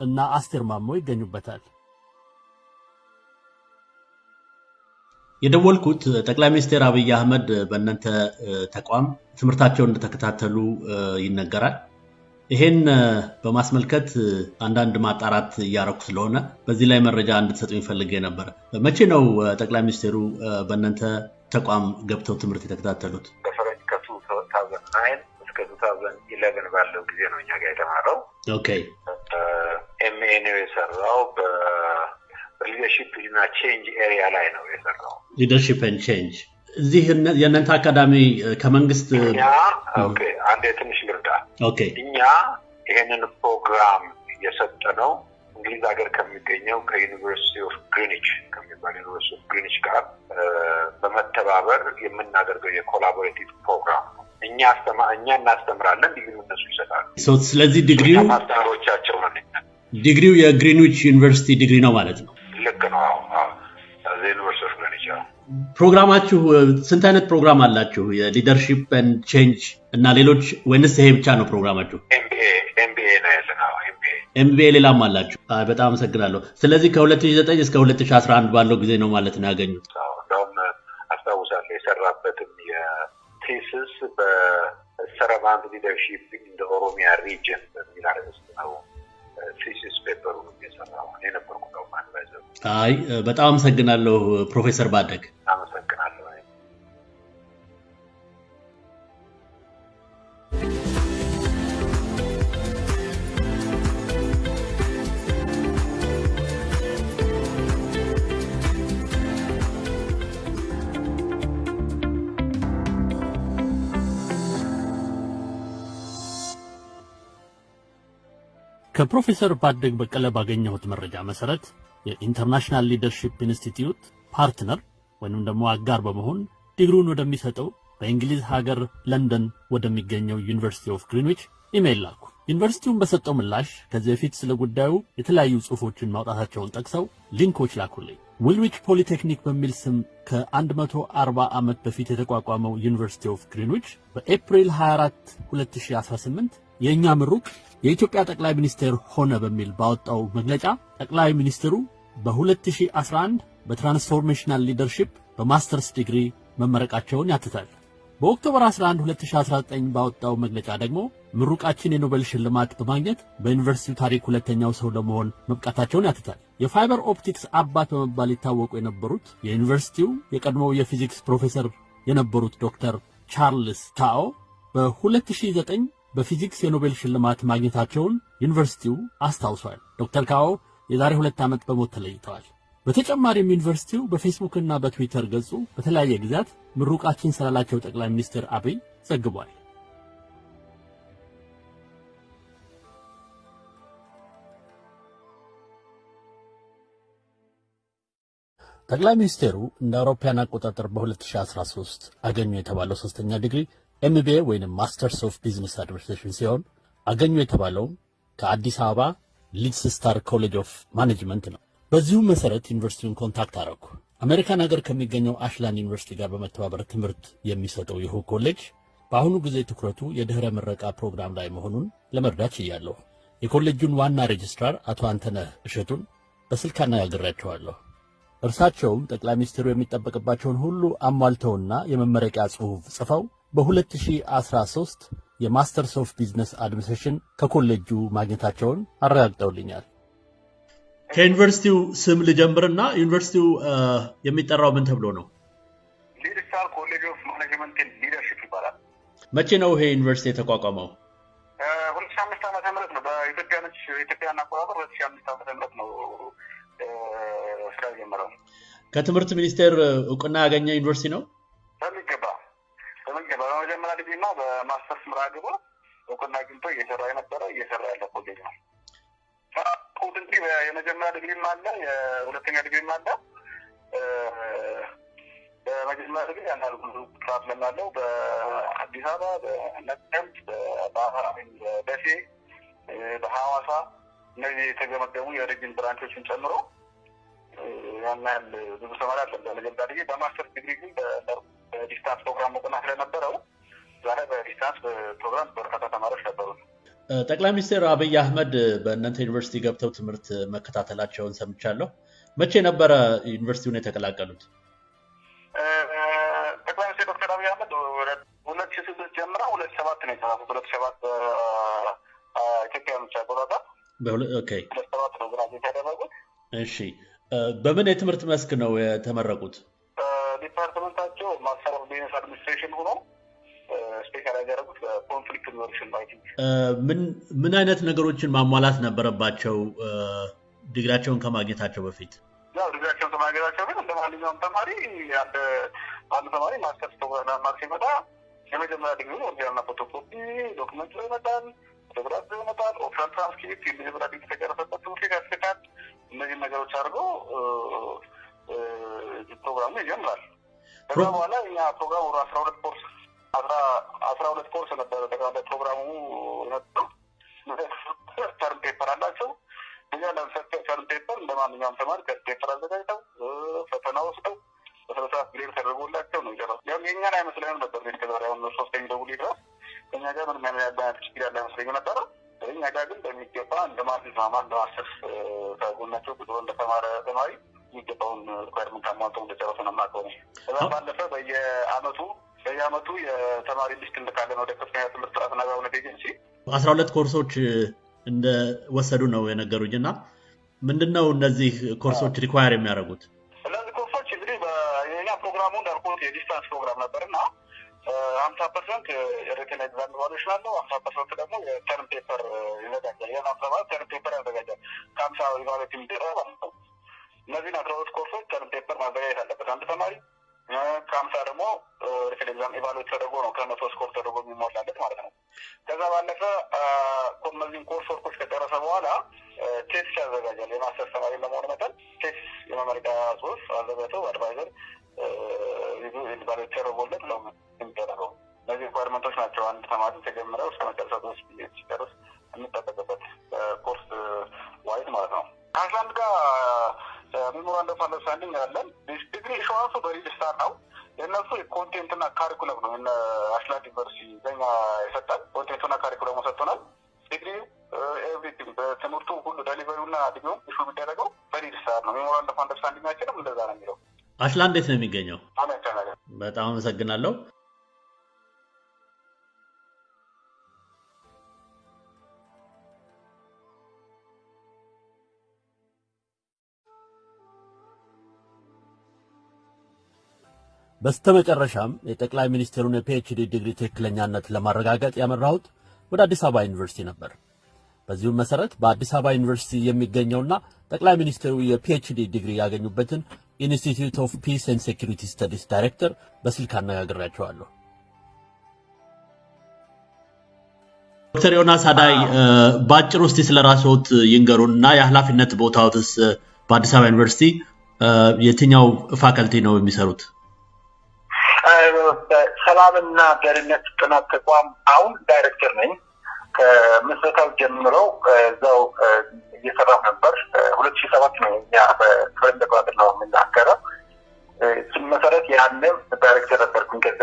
እና አስቴር ማሞ ይገኙበታል። የደወልኩት ጠቅላይ ሚኒስትር አብይ አህመድ በእናንተ ተቋም ትምህርታቸውን እንደተከታተሉ ይነገራል። ይሄን በማስመልከት አንዳንድ ማጣራት እያረኩ ስለሆነ በዚህ ላይ መረጃ እንድትሰጡኝ ፈልጌ ነበር። መቼ ነው ጠቅላይ ሚኒስትሩ በእናንተ ተቋም ገብተው ትምህርት የተከታተሉት? ከ two thousand nine እስከ two thousand eleven ባለው ጊዜ ነው እኛ ጋር የተማረው። okay MA ነው የሰራው በ leadership እና change area ላይ ነው የሰራው። leadership and change እዚህ የእናንተ አካዳሚ ከመንግስት አንድ ትንሽ ልርዳ። እኛ ይሄንን ፕሮግራም የሰጠነው እንግሊዝ ሀገር ከሚገኘው ከ University of Greenwich ከሚባል University of Greenwich ጋር በመተባበር የምናደርገው የ collaborative program ነው። እኛ እኛ እናስተምራለን፣ ዲግሪ እነሱ ይሰጣሉ። ስለዚህ ዲግሪው ማስተማሪዎቻቸው ነን። ዲግሪው የግሪንዊች ዩኒቨርሲቲ ዲግሪ ነው ማለት ነው። ልክ ነው። University of ፕሮግራማችሁ ስንት አይነት ፕሮግራም አላችሁ? የ leadership and change እና ሌሎች ወይንስ ይሄ ብቻ ነው ፕሮግራማችሁ? MBA ነው ያለን። MBA ሌላም አላችሁ? በጣም አመሰግናለሁ። ስለዚህ ከ2009 እስከ 2011 ባለው ጊዜ ነው ማለት ነው ያገኙት? እንደውም አስታውሳለሁ የሰራበትም የ thesis በ servant leadership in Oromia region በሚል አርዕስት ነው thesis paper ኡን የሰራው እኔ ነበርኩ። ነው አይ በጣም አመሰግናለሁ ፕሮፌሰር ባደግ። አመሰግናለሁ። ከፕሮፌሰር ባደግ በቀለ ባገኘሁት መረጃ መሰረት የ International Leadership Institute partner ወይንም ደግሞ አጋር በመሆን ዲግሪውን ወደሚሰጠው በእንግሊዝ ሀገር ለንደን ወደሚገኘው University of Greenwich email ላኩ። ዩኒቨርሲቲውን በሰጠው ምላሽ ከዚህ በፊት ስለ ጉዳዩ የተለያዩ ጽሑፎችን ማውጣታቸውን ጠቅሰው link ኦች ላኩልኝ። Woolwich Polytechnic በሚል ስም ከ140 ዓመት በፊት የተቋቋመው University of Greenwich በኤፕሪል 24 2018 የእኛ ምሩቅ የኢትዮጵያ ጠቅላይ ሚኒስቴር ሆነ በሚል ባወጣው መግለጫ ጠቅላይ ሚኒስትሩ በ2011 በ transformational leadership በ masters ዲግሪ መመረቃቸውን ያትታል። በ October 11 2019 ባወጣው መግለጫ ደግሞ ምሩቃችን የኖቤል ሽልማት በማግኘት በዩኒቨርሲቲው ታሪክ ሁለተኛው ሰው ለመሆን መብቃታቸውን ያትታል። የ fiber optics አባት በመባል ይታወቁ የነበሩት የዩኒቨርሲቲው የቀድሞው የፊዚክስ ፕሮፌሰር የነበሩት ዶክተር ቻርልስ ካኦ በ2009 በፊዚክስ የኖቤል ሽልማት ማግኘታቸውን ዩኒቨርሲቲው አስታውሷል። ዶክተር ካዎ የዛሬ ሁለት ዓመት በሞት ተለይተዋል። በተጨማሪም ዩኒቨርሲቲው በፌስቡክ እና በትዊተር ገጹ በተለያየ ጊዜያት ምሩቃችን ስላላቸው ጠቅላይ ሚኒስትር አብይ ዘግቧል። ጠቅላይ ሚኒስቴሩ እንደ አውሮፓያን አቆጣጠር በ2013 አገኙ የተባለው ሶስተኛ ዲግሪ MBA ወይም Masters of Business Administration ሲሆን አገኙ የተባለውም ከአዲስ አበባ Leadstar College of Management ነው። በዚሁ መሰረት ዩኒቨርሲቲውን contact አረኩ። አሜሪካን ሀገር ከሚገኘው አሽላንድ ዩኒቨርሲቲ ጋር በመተባበር ትምህርት የሚሰጠው ይህ ኮሌጅ በአሁኑ ጊዜ ትኩረቱ የድኅረ ምረቃ ፕሮግራም ላይ መሆኑን ለመረዳት ችያለሁ። የኮሌጁን ዋና ሬጅስትራር አቶ አንተነህ እሸቱን በስልክ አነጋግሬያቸዋለሁ። እርሳቸውም ጠቅላይ ሚኒስትሩ የሚጠበቅባቸውን ሁሉ አሟልተውና የመመረቂያ ጽሑፍ ጽፈው በ2013 የ Masters of Business Administration ከኮሌጁ ማግኘታቸውን አረጋግጠውልኛል። ከዩኒቨርሲቲው ስም ልጀምርና ዩኒቨርሲቲው የሚጠራው ምን ተብሎ ነው? Leadstar College of Management Leadership ይባላል። መቼ ነው ይሄ ዩኒቨርሲቲ የተቋቋመው? ሁለት ሺህ አምስት ዓመተ ምህረት ነው በኢትዮጵያኖች ኢትዮጵያን አቆጣጠር ሁለት ሺህ አምስት ዓመተ ምህረት ነው ስራ የጀመረው። ከትምህርት ሚኒስቴር እውቅና ያገኘ ዩኒቨርሲቲ ነው? በመጀመሪያ ዲግሪ እና በማስተርስ ምራ ግብር እውቅና አግኝቶ እየሰራ የነበረ እየሰራ ያለ ኮሌጅ ነው። እንግዲህ የመጀመሪያ ዲግሪም አለ፣ የሁለተኛ ዲግሪም አለ። በመጀመሪያ ዲግሪ አንዳንድ ብዙ ፕሮግራም ያለው በአዲስ አበባ፣ በነቀምት፣ በደሴ፣ በሐዋሳ እነዚህ የተገመገሙ የ region branch ኦችን ጨምሮ ያህል ብዙ ተማሪ አለ። በመጀመሪያ ዲግሪ በማስተርስ ዲግሪ ግን በ distance ፕሮግራም እውቅና ስለነበረው ዛሬ በ distance ፕሮግራም በርካታ ተማሪዎች ነበሩ። ጠቅላይ ሚኒስትር አብይ አህመድ በእናንተ ዩኒቨርሲቲ ገብተው ትምህርት መከታተላቸውን ሰምቻለሁ። መቼ ነበረ ዩኒቨርሲቲውን የተቀላቀሉት? ጠቅላይ ሚኒስትር ዶክተር አብይ አህመድ ሁለት ሺህ ስድስት ጀምረው ሁለት ሰባት ነው የተሳሳቱት። ሁለት ሰባት ኢትዮጵያ ብቻ አቆጣጠር ሁለት ሰባት ነው graduate ያደረጉት። እሺ፣ በምን የትምህርት መስክ ነው የተመረቁት? of business administration ሆኖ specialize ያደረጉት በ conflict resolution ባይ ምን ምን አይነት ነገሮችን ማሟላት ነበረባቸው ዲግሪያቸውን ከማግኘታቸው በፊት? ያው ዲግሪያቸውን ከማግኘታቸው ግን እንደ ማንኛውም ተማሪ አንድ አንድ ተማሪ ማስተርስ መማር ሲመጣ የመጀመሪያ ዲግሪ original ና photocopy document ይመጣል፣ ፎቶግራፍ ይመጣል፣ ኦፕሽናል ትራንስክሪፕት፣ የመጀመሪያ ዲግሪ የተጨረሰበት ትምህርት ቤት ያስልካል። እነዚህ ነገሮች አድርገው ፕሮግራሙ ይጀምራል። ከዛ በኋላ እኛ ፕሮግራም ወደ አስራ ሁለት ኮርስ አስራ ሁለት ኮርስ ነበረ ጠቅላላ ፕሮግራሙ የነበረው። term paper አላቸው። እኛ term paper እንደ ማንኛውም ተማሪ term paper አዘጋጅተው ፈተና ወስደው በስነስርዓት grade ተደርጎላቸው ነው የጨረሱት። ያም የእኛን አይመስለንም ነበር ቤት ከዛሬ አሁን ሶስተኛ ደውል ድረስ እኛ ጋር ምንም አይነት ችግር ያለ አይመስለኝም ነበረ። እኛ ጋር ግን በሚገባ እንደ ማንኛውም እንደ ማስተርስ ከጎናቸው ቁጥሮ እንደተማረ ተማሪ የሚገባውን requirement አሟልተው እንደጨረሱ ነው የማውቀው። ከዛ ባለፈ በየአመቱ በየአመቱ የተማሪ list እንልካለን ወደ ከፍተኛ ትምህርት ጥራትና አግባብነት ኤጀንሲ። አስራ ሁለት ኮርሶች እንደወሰዱ ነው የነገሩኝ እና ምንድን ነው እነዚህ ኮርሶች require የሚያደርጉት? እነዚህ ኮርሶች እንግዲህ የኛ ፕሮግራሙ እንዳልኩት የ distance ፕሮግራም ነበር እና ሀምሳ percent የ written exam evaluation አለው። ሀምሳ percent ደግሞ የ term paper ይዘጋጃል። ይህን ሀምሳ ማለት term paper ያዘጋጃል ከሀምሳ evaluate የሚደረግ ማለት ነው። እነዚህን አስራ ሁለት ኮርሶች term paper ማዘጋጀት አለበት አንድ ተማሪ ከሀምሳ ደግሞ written exam evaluate ተደርጎ ነው ከመቶ score ተደርጎ የሚሞላለት ማለት ነው። ከዛ ባለፈ እነዚህን course work ኦች ከጨረሰ በኋላ thesis ያዘጋጃል። የ master ተማሪ ለመሆን መጠን thesis የመመረቂያ ጽሁፍ አዘጋጅተው advisor evaluate ተደርጎለት ነው የሚደረገው። እነዚህ requirement ኦች ናቸው አንድ ተማሪ ተጀምረው እስከ መጨረሻ ድረስ ሲጨርስ የሚጠበቅበት course wise ማለት ነው። ከአስራ አንድ ጋር ሜሞራንደም ኦፍ አንደርስታንዲንግ ያለን ዲግሪ issuance ኡ በ registrar ነው። የእነሱ የ content ና curriculum ነው። አሽላንድ ዩኒቨርሲቲ በኛ የሰጠን content ኡና curriculum ኡ ሰጥቶናል። ዲግሪ everything በትምህርቱ ሁሉ delivery ውና ዲግሪውም issue የሚደረገው በሬጅስትራር ነው። ሜሞራንደም ኦፍ አንደርስታንዲንጋችንም እንደዛ ነው የሚለው። አሽላንድ እንዴት ነው የሚገኘው? በጣም አመሰግናለሁ። በስተመጨረሻም የጠቅላይ ሚኒስትሩን የ PhD ዲግሪ ትክክለኛነት ለማረጋገጥ ያመራሁት ወደ አዲስ አበባ ዩኒቨርሲቲ ነበር። በዚሁም መሰረት በአዲስ አበባ ዩኒቨርሲቲ የሚገኘውና ጠቅላይ ሚኒስትሩ የ PhD ዲግሪ ያገኙበትን Institute of Peace and Security Studies ዳይሬክተር በስልክ አነጋግሬያቸዋለሁ። ዶክተር ዮናስ አዳይ በአጭር ውስጥ ስለ ራስዎት ይንገሩን እና የኃላፊነት ቦታዎትስ በአዲስ አበባ ዩኒቨርሲቲ የትኛው ፋከልቲ ነው የሚሰሩት? በሰላምና ደህንነት ጥናት ተቋም አሁን ዳይሬክተር ነኝ። ከምስረታው ጀምሮ እዛው እየሰራው ነበር። ሁለት ሺህ ሰባት ነው እኛ በፈረንጅ አቆጣጠር ነው የምናገረው። ሲመሰረት ያኔም ዳይሬክተር ነበርኩኝ። ከዛ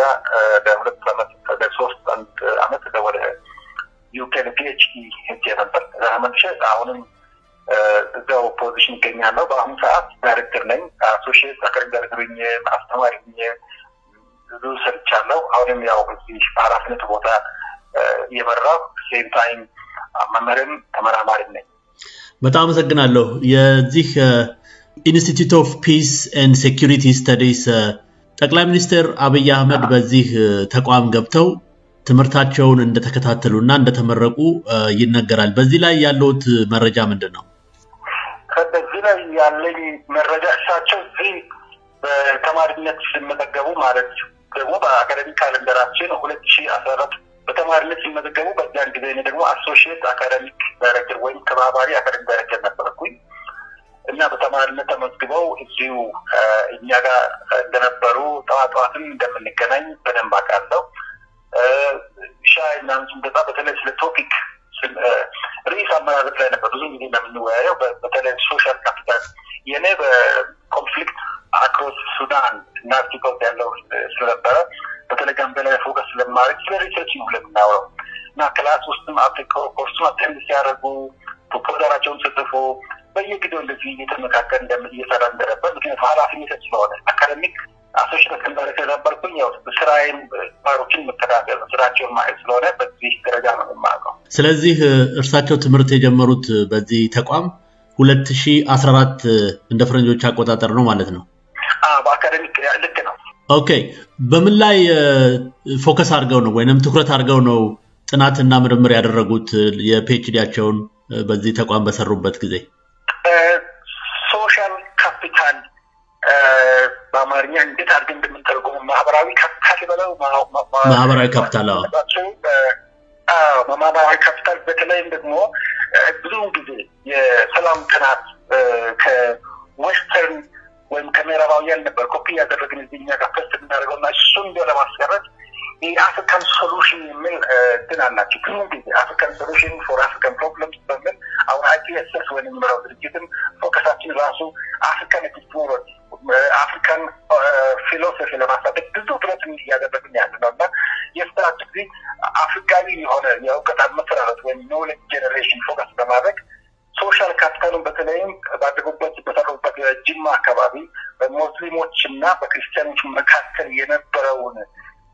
ለሁለት ዓመት ለሶስት አንድ ዓመት ወደ ዩኬ PhD ሄጄ ነበር ተመልሼ አሁንም እዛው position ይገኛለሁ። በአሁኑ ሰዓት ዳይሬክተር ነኝ። associate academic director አስተማሪ ብዙ ሰርቻለሁ። አሁንም ያው እዚህ በኃላፊነት ቦታ እየመራሁ same time መምህርም ተመራማሪም ነኝ። በጣም አመሰግናለሁ። የዚህ Institute of Peace and Security Studies ጠቅላይ ሚኒስትር አብይ አህመድ በዚህ ተቋም ገብተው ትምህርታቸውን እንደተከታተሉ እና እንደተመረቁ ይነገራል። በዚህ ላይ ያለውት መረጃ ምንድን ነው? በዚህ ላይ ያለኝ መረጃ እሳቸው እዚህ በተማሪነት ሲመዘገቡ ማለት ደግሞ በአካደሚ ካለንደራችን ሁለት ሺህ አስራ አራት በተማሪነት ሲመዘገቡ በዚያን ጊዜ እኔ ደግሞ አሶሺየት አካዳሚክ ዳይሬክተር ወይም ተባባሪ አካዳሚክ ዳይሬክተር ነበርኩኝ እና በተማሪነት ተመዝግበው እዚሁ እኛ ጋር እንደነበሩ ጠዋት ጠዋትም እንደምንገናኝ በደንብ አውቃለሁ። ሻይ ምናምን ስንጠጣ በተለይ ስለ topic ርዕስ አመራረት ላይ ነበር ብዙ ጊዜ እንደምንወያየው በተለይ social capital የእኔ በ conflict across ሱዳን እና አፍሪካ ያለው ስለነበረ በተለይ ጋምቤላ ላይ focus ስለማድረግ ስለ research ነው ለምናውረው እና class ውስጥም አፍሪካ ኮርሱን attend ሲያደርጉ ፕሮፖዛላቸውን ሲጽፉ በየጊዜው እንደዚህ እየተመካከርን እየሰራ እንደነበር ምክንያቱም ኃላፊነት ስለሆነ academic associate director ነበርኩኝ። ያው ስራዬም ተማሪዎችን መከታተል ስራቸውን ማየት ስለሆነ በዚህ ደረጃ ነው የማውቀው። ስለዚህ እርሳቸው ትምህርት የጀመሩት በዚህ ተቋም ሁለት ሺህ አስራ አራት እንደ ፈረንጆች አቆጣጠር ነው ማለት ነው። በ academic ልክ ነው። okay። በምን ላይ focus አድርገው ነው ወይንም ትኩረት አድርገው ነው ጥናትና ምርምር ያደረጉት የ PhD ያቸውን በዚህ ተቋም በሰሩበት ጊዜ? social capital በአማርኛ እንዴት አድርገን እንደምንተረጉሙ ማህበራዊ ካፒታል በለው ማህበራዊ ካፒታል ማህበራዊ ካፒታል በተለይም ደግሞ ብዙውን ጊዜ የሰላም ጥናት ከ western ወይም ከምዕራባውያን ነበር ኮፒ ያደረግን እዚህ ጋር first የምናደርገው እና እሱን እንደ ለማስቀረት የ African solution የሚል እንትን አላቸው። ብዙ ጊዜ African solution for African problems በሚል አሁን IPSS ወይም የሚመራው ድርጅትም focus ኣችን ራሱ African epistemology African philosophy ለማሳደግ ብዙ ጥረት እያደረግን ያለ ነው እና ጊዜ አፍሪካዊ የሆነ የእውቀት አመሰራረት ወይም knowledge generation focus በማድረግ social capital ኡን በተለይም ባደጉበት በሰሩበት ጅማ አካባቢ በሙስሊሞች እና በክርስቲያኖች መካከል የነበረውን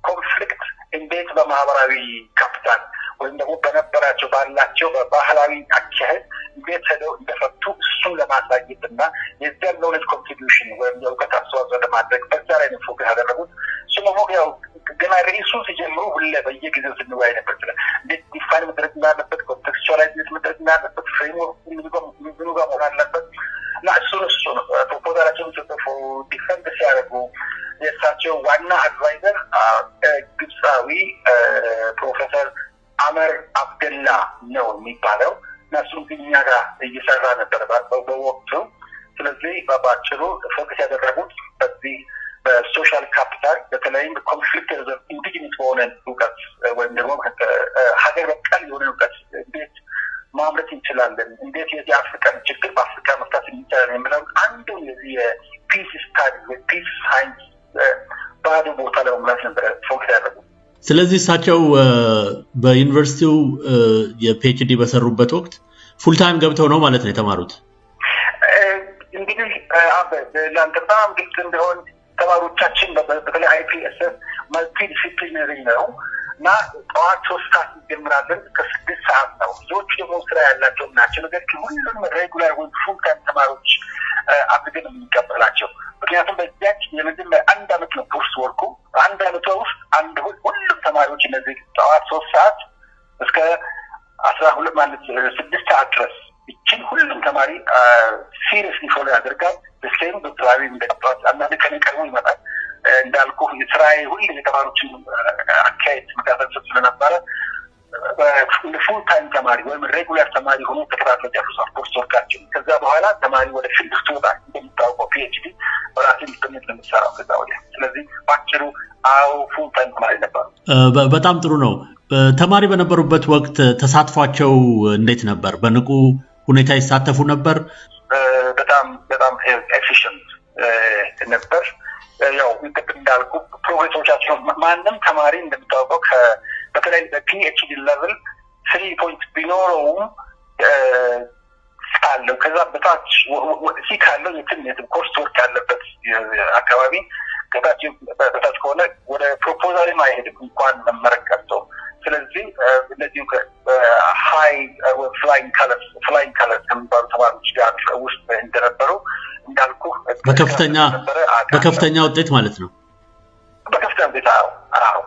conflict እንዴት በማህበራዊ ካፒታል ወይም ደግሞ በነበራቸው ባላቸው በባህላዊ አካሄድ እንዴት ሄደው እንደፈቱ እሱን ለማሳየት እና የዚያን knowledge contribution ወይም የእውቀት አስተዋጽኦ ለማድረግ በዛ ላይ ነው ያደረጉት። ደግሞ ያው ገና ርዕሱ ሲጀምሩ ሁሌ በየጊዜው ስንወያይ ነበር። ስለ እንዴት define መደረግ እንዳለበት፣ contextualize መደረግ እንዳለበት፣ framework ምኑ ጋር መሆን አለበት እና እሱን እሱ ነው ፕሮፖዛላቸውን ሲጽፉ defend ሲያደርጉ የእሳቸው ዋና advisor ግብፃዊ ፕሮፌሰር አመር አብደላ ነው የሚባለው እና እሱም እኛ ጋር እየሰራ ነበር በወቅቱ። ስለዚህ በአጭሩ focus ያደረጉት በዚህ በ social capital በተለይም conflict indigenous በሆነ እውቀት ወይም ደግሞ ሀገር በቀል የሆነ እውቀት እንዴት ማምረት እንችላለን፣ እንዴት የዚህ African ችግር በአፍሪካ መፍታት እንችላለን የሚለውን አንዱ የዚህ የ peace study peace science ባዶ ቦታ ለመሙላት ነበረ focus ያደረጉት። ስለዚህ እሳቸው በዩኒቨርሲቲው የ PhD በሰሩበት ወቅት full time ገብተው ነው ማለት ነው የተማሩት? እንግዲህ ለአንተ በጣም ግልጽ እንዲሆን ተማሪዎቻችን በተለይ IPSS multidisciplinary ነው እና ጠዋት ሶስት ሰዓት እንጀምራለን እስከ ስድስት ሰዓት ነው። ብዙዎቹ ደግሞ ስራ ያላቸው ናቸው። ነገር ሁሉም regular ወይም full time ተማሪዎች አድርገን የምንቀበላቸው ምክንያቱም በዚያች የመጀመሪያ አንድ አመት ነው course work ኡ። አንድ አመቷ ውስጥ አንድ ሁሉም ተማሪዎች እነዚህ ጠዋት ሶስት ሰዓት እስከ አስራ ሁለት ማለት ስድስት ሰዓት ድረስ ይችን ሁሉም ተማሪ seriously follow ያደርጋል። ስሌም ዶክተራዊ እንደጠዋት አንዳንድ ቀን ቀድሞ ይመጣል። እንዳልኩ ስራዬ ሁሉ የተማሪዎችን አካሄድ መከታተል ስለነበረ full time ተማሪ ወይም regular ተማሪ ሆኖ ተከታትለው ጨርሷል course work ኣቸው። ከዛ በኋላ ተማሪ ወደ field ስትወጣ እንደሚታወቀው PhD የምሰራው ከዛ ወዲያ። ስለዚህ በአጭሩ አዎ full time ተማሪ ነበሩ። በጣም ጥሩ ነው። ተማሪ በነበሩበት ወቅት ተሳትፏቸው እንዴት ነበር? በንቁ ሁኔታ ይሳተፉ ነበር? በጣም በጣም efficient ነበር። ያው ቅድም እንዳልኩ progress ኦቻቸው ማንም ተማሪ እንደሚታወቀው ከ- በተለይ በ PhD level three point ቢኖረውም ካለው ከዛ በታች C ካለው የትም የትም course work ያለበት አካባቢ ከታች በታች ከሆነ ወደ ፕሮፖዛልም አይሄድም እንኳን መመረቅ ቀርቶ። ስለዚህ እነዚሁ ሀይ ፍላይንግ ከለርስ ፍላይንግ ከለርስ ከሚባሉ ተማሪዎች ጋር ውስጥ እንደነበሩ እንዳልኩ በከፍተኛ በከፍተኛ ውጤት ማለት ነው።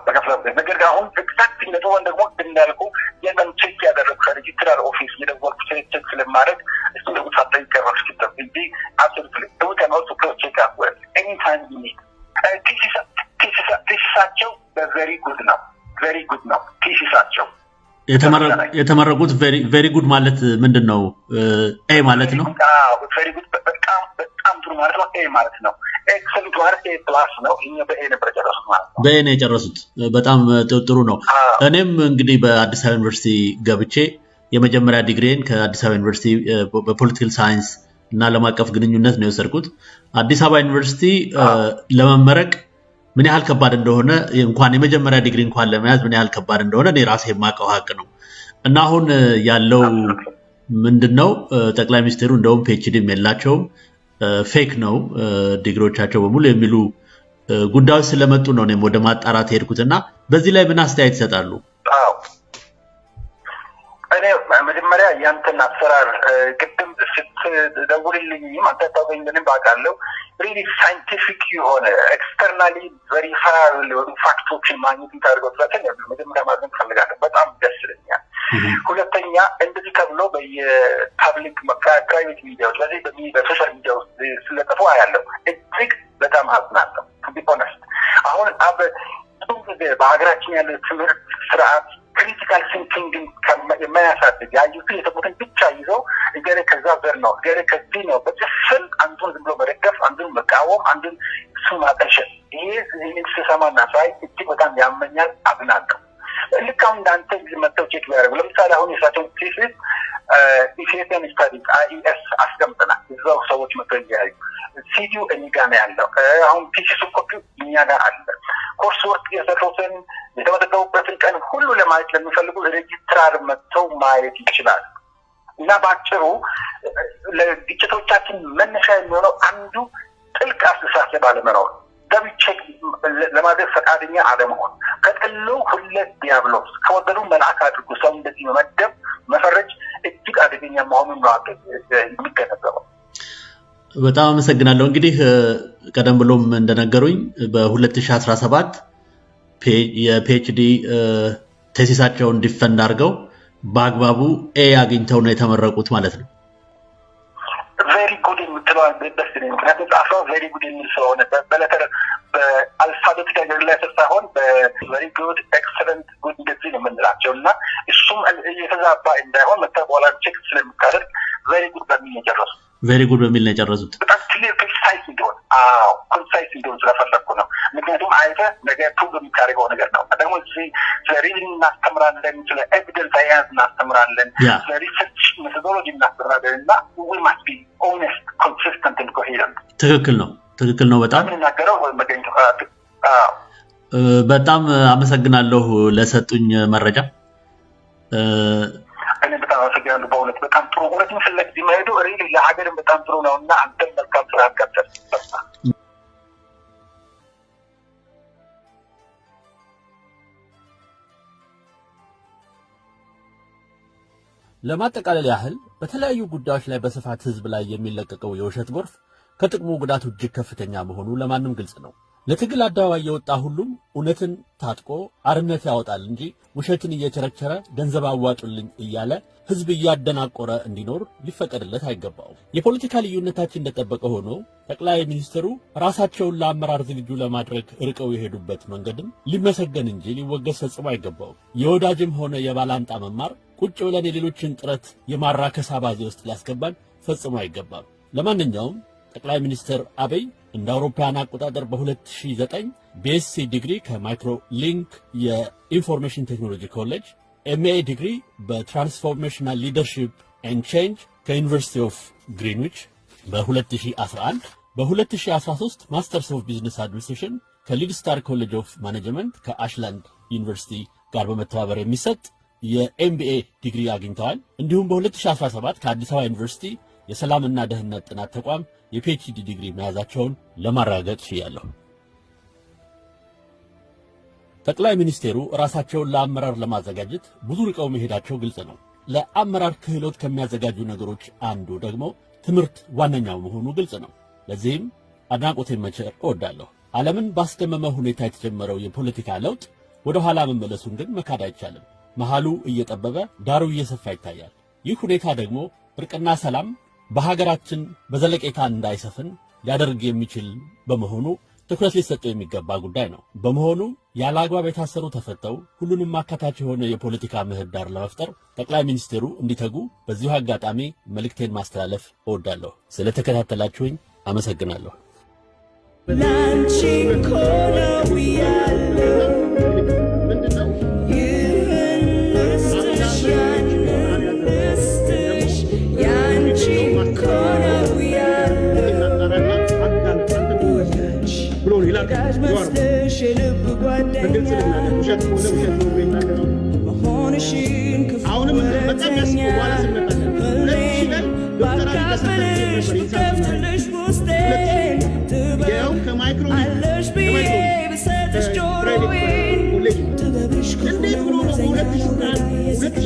በከፍተኛ ውጤት ነገር ግን አሁን ኤግዛክት ነጥቦን ደግሞ እንዳልኩ የመን ቼክ ያደረጉ ከሬጅስትራር ኦፊስ የደወልኩ ቼክ ስለማድረግ እሱ ደግሞ ሳጠይቅ ቀረስክተው እንጂ አብሶሉትሊ ዊ ካን ኦልሶ ክሮስ ቼክ አፕ ዌል ኤኒታይም ዩ ኒድ thesis ኣቸው በ very good ነው። very good ነው። thesis ኣቸው የተመረቁት very good ማለት ምንድን ነው? A ማለት ነው። very good በጣም በጣም ጥሩ ማለት ነው። A ማለት ነው። excellent ማለት A plus ነው። እኛ በ A ነበር የጨረሱት ማለት ነው። በ A ነው የጨረሱት። በጣም ጥሩ ነው። እኔም እንግዲህ በአዲስ አበባ ዩኒቨርሲቲ ገብቼ የመጀመሪያ ዲግሪን ከአዲስ አበባ ዩኒቨርሲቲ በ political science እና ዓለም አቀፍ ግንኙነት ነው የወሰድኩት። አዲስ አበባ ዩኒቨርሲቲ ለመመረቅ ምን ያህል ከባድ እንደሆነ እንኳን የመጀመሪያ ዲግሪ እንኳን ለመያዝ ምን ያህል ከባድ እንደሆነ እኔ ራሴ የማውቀው ሀቅ ነው። እና አሁን ያለው ምንድን ነው ጠቅላይ ሚኒስትሩ እንደውም PhD ም የላቸውም። fake ነው ዲግሪዎቻቸው በሙሉ የሚሉ ጉዳዮች ስለመጡ ነው እኔም ወደ ማጣራት የሄድኩት። እና በዚህ ላይ ምን አስተያየት ይሰጣሉ? መጀመሪያ ያንተን አሰራር ቅድም ስትደውልልኝም አንተ ባውቃለሁ really scientific የሆነ externally verify የሆኑ fact ኦችን ማግኘት የምታደርገው ጥረትን መጀመሪያ ማድነቅ እፈልጋለሁ። በጣም ደስ ይለኛል። ሁለተኛ እንደዚህ ተብሎ በየ public private ሚዲያዎች በዚህ በ social media ውስጥ ሲለጠፉ አያለው እጅግ በጣም አዝናለሁ። be honest አሁን በሀገራችን ያለ ትምህርት ስርዓት critical thinking ን የማያሳድግ ያዩትን የሰሙትን ብቻ ይዘው እገሌ ከዛ ዘር ነው እገሌ ከዚህ ነው በጭፍን አንዱን ዝም ብሎ መደገፍ፣ አንዱን መቃወም፣ አንዱን እሱ ማጠልሸት። ይህንን ስሰማና ሳይ እጅግ በጣም ያመኛል፣ አዝናለሁ። ልክ አሁን እንዳንተ መጥተው check ቢያደርጉ ለምሳሌ አሁን የሳቸውን thesis Ethiopian Studies IES አስቀምጠናል። እዛው ሰዎች መጥተው እያዩ ሲዲው ጋ ነው ያለው። አሁን thesis ኡ copy ው እኛ ጋር አለ። course work የሰሩትን የተመዘገቡበትን ቀን ሁሉ ለማየት ለሚፈልጉ ሬጅስትራር መጥተው ማየት ይችላል። እና በአጭሩ ለግጭቶቻችን መነሻ የሚሆነው አንዱ ጥልቅ አስተሳሰብ አለመኖር፣ check ለማድረግ ፈቃደኛ አለመሆን፣ ከጠሉ ሁለት ዲያብሎስ፣ ከወደዱ መልአክ አድርጎ ሰው እንደዚህ መመደብ መፈረጅ እጅግ አደገኛ መሆኑን ነው የሚገነዘበው። በጣም አመሰግናለሁ። እንግዲህ ቀደም ብሎም እንደነገሩኝ በ2017 የ PhD thesis ኣቸውን defend አድርገው በአግባቡ A አግኝተው ነው የተመረቁት ማለት ነው። ደስ ይለኝ። ምክንያቱም ጻፈው very good የሚል ስለሆነ በ letter በ alphabet ነገር ላይ ሳይሆን በ very good excellent good እንደዚህ ነው የምንላቸው እና እሱም የተዛባ እንዳይሆን መተ በኋላ check ስለምታደርግ very good በሚል ነው የጨረሱት። very good በሚል ነው የጨረሱት። በጣም clear concise እንዲሆን አዎ concise እንዲሆን ስለፈለግኩ ነው። ምክንያቱም አይተ ነገ prove የምታደርገው ነገር ነው። ደግሞ እዚህ ስለ reason እናስተምራለን፣ ስለ evidence አያያዝ እናስተምራለን፣ ስለ research methodology እናስተምራለን እና we must be honest consistent coherent። ትክክል ነው፣ ትክክል ነው። በጣም የምንናገረው መገኘት በጣም አመሰግናለሁ ለሰጡኝ መረጃ። በጣም አመሰግናለሁ። በእውነት በጣም ጥሩ እውነትን ፍለግ መሄዱ ሪሊ ለሀገርም በጣም ጥሩ ነው እና አንተም መልካም ስራ ቀጥል። ለማጠቃለል ያህል በተለያዩ ጉዳዮች ላይ በስፋት ህዝብ ላይ የሚለቀቀው የውሸት ጎርፍ ከጥቅሙ ጉዳቱ እጅግ ከፍተኛ መሆኑ ለማንም ግልጽ ነው። ለትግል አደባባይ የወጣ ሁሉም እውነትን ታጥቆ አርነት ያወጣል እንጂ ውሸትን እየቸረቸረ ገንዘብ አዋጡልኝ እያለ ህዝብ እያደናቆረ እንዲኖር ሊፈቀድለት አይገባውም። የፖለቲካ ልዩነታችን እንደጠበቀ ሆኖ ጠቅላይ ሚኒስትሩ ራሳቸውን ለአመራር ዝግጁ ለማድረግ ርቀው የሄዱበት መንገድም ሊመሰገን እንጂ ሊወገዝ ፈጽሞ አይገባውም። የወዳጅም ሆነ የባላንጣ መማር ቁጭ ብለን የሌሎችን ጥረት የማራከስ አባዜ ውስጥ ሊያስገባን ፈጽሞ አይገባም። ለማንኛውም ጠቅላይ ሚኒስትር አብይ እንደ አውሮፓውያን አቆጣጠር በ2009 BSc ዲግሪ ከ MicroLink የ information technology ኮሌጅ፣ MA ዲግሪ በ transformational leadership and change ከ University of Greenwich በ2011 በ2013 Masters of Business Administration ከ Leadstar College of Management ከአሽላንድ ዩኒቨርሲቲ ጋር በመተባበር የሚሰጥ የ MBA ዲግሪ አግኝተዋል። እንዲሁም በ2017 ከአዲስ አበባ ዩኒቨርሲቲ የሰላምና ደህንነት ጥናት ተቋም የፒኤችዲ ዲግሪ መያዛቸውን ለማረጋገጥ ችያለሁ። ጠቅላይ ሚኒስቴሩ ራሳቸውን ለአመራር ለማዘጋጀት ብዙ ርቀው መሄዳቸው ግልጽ ነው። ለአመራር ክህሎት ከሚያዘጋጁ ነገሮች አንዱ ደግሞ ትምህርት ዋነኛው መሆኑ ግልጽ ነው። ለዚህም አድናቆቴን መቸር እወዳለሁ። ዓለምን ባስደመመ ሁኔታ የተጀመረው የፖለቲካ ለውጥ ወደ ኋላ መመለሱን ግን መካድ አይቻልም። መሃሉ እየጠበበ ዳሩ እየሰፋ ይታያል። ይህ ሁኔታ ደግሞ እርቅና ሰላም በሀገራችን በዘለቄታ እንዳይሰፍን ሊያደርግ የሚችል በመሆኑ ትኩረት ሊሰጠው የሚገባ ጉዳይ ነው። በመሆኑ ያለ አግባብ የታሰሩ ተፈተው ሁሉንም አካታች የሆነ የፖለቲካ ምህዳር ለመፍጠር ጠቅላይ ሚኒስትሩ እንዲተጉ በዚሁ አጋጣሚ መልእክቴን ማስተላለፍ እወዳለሁ። ስለተከታተላችሁኝ አመሰግናለሁ። ላንቺ ልናገር ውሸት አሁንም በጣም ያስቀው በኋላ ስንመጣለን ሁለት ሺህ ዶክተር አብይ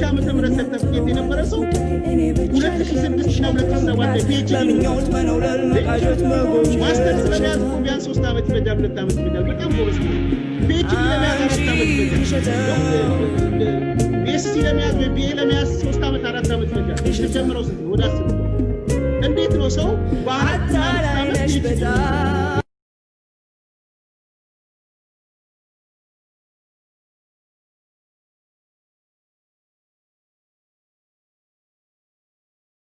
ዓመተ ምህረት ሰርተፍኬት የነበረ ሰው ሁለት ሺህ ስድስት እና ሁለት ሺህ ሰባት master ስለመያዝ እኮ ቢያንስ ሶስት ዓመት ይፈጃል፣ ሁለት ዓመት ይፈጃል። በጣም ጎበዝ PhD ለመያዝ አራት ዓመት ይፈጃል። BSc ለመያዝ ወይ BA ለመያዝ ሶስት ዓመት አራት ዓመት ይፈጃል። ስትጀምረው ስንት? ወደ አስር እንዴት ነው ሰው በአራት ዓመት PhD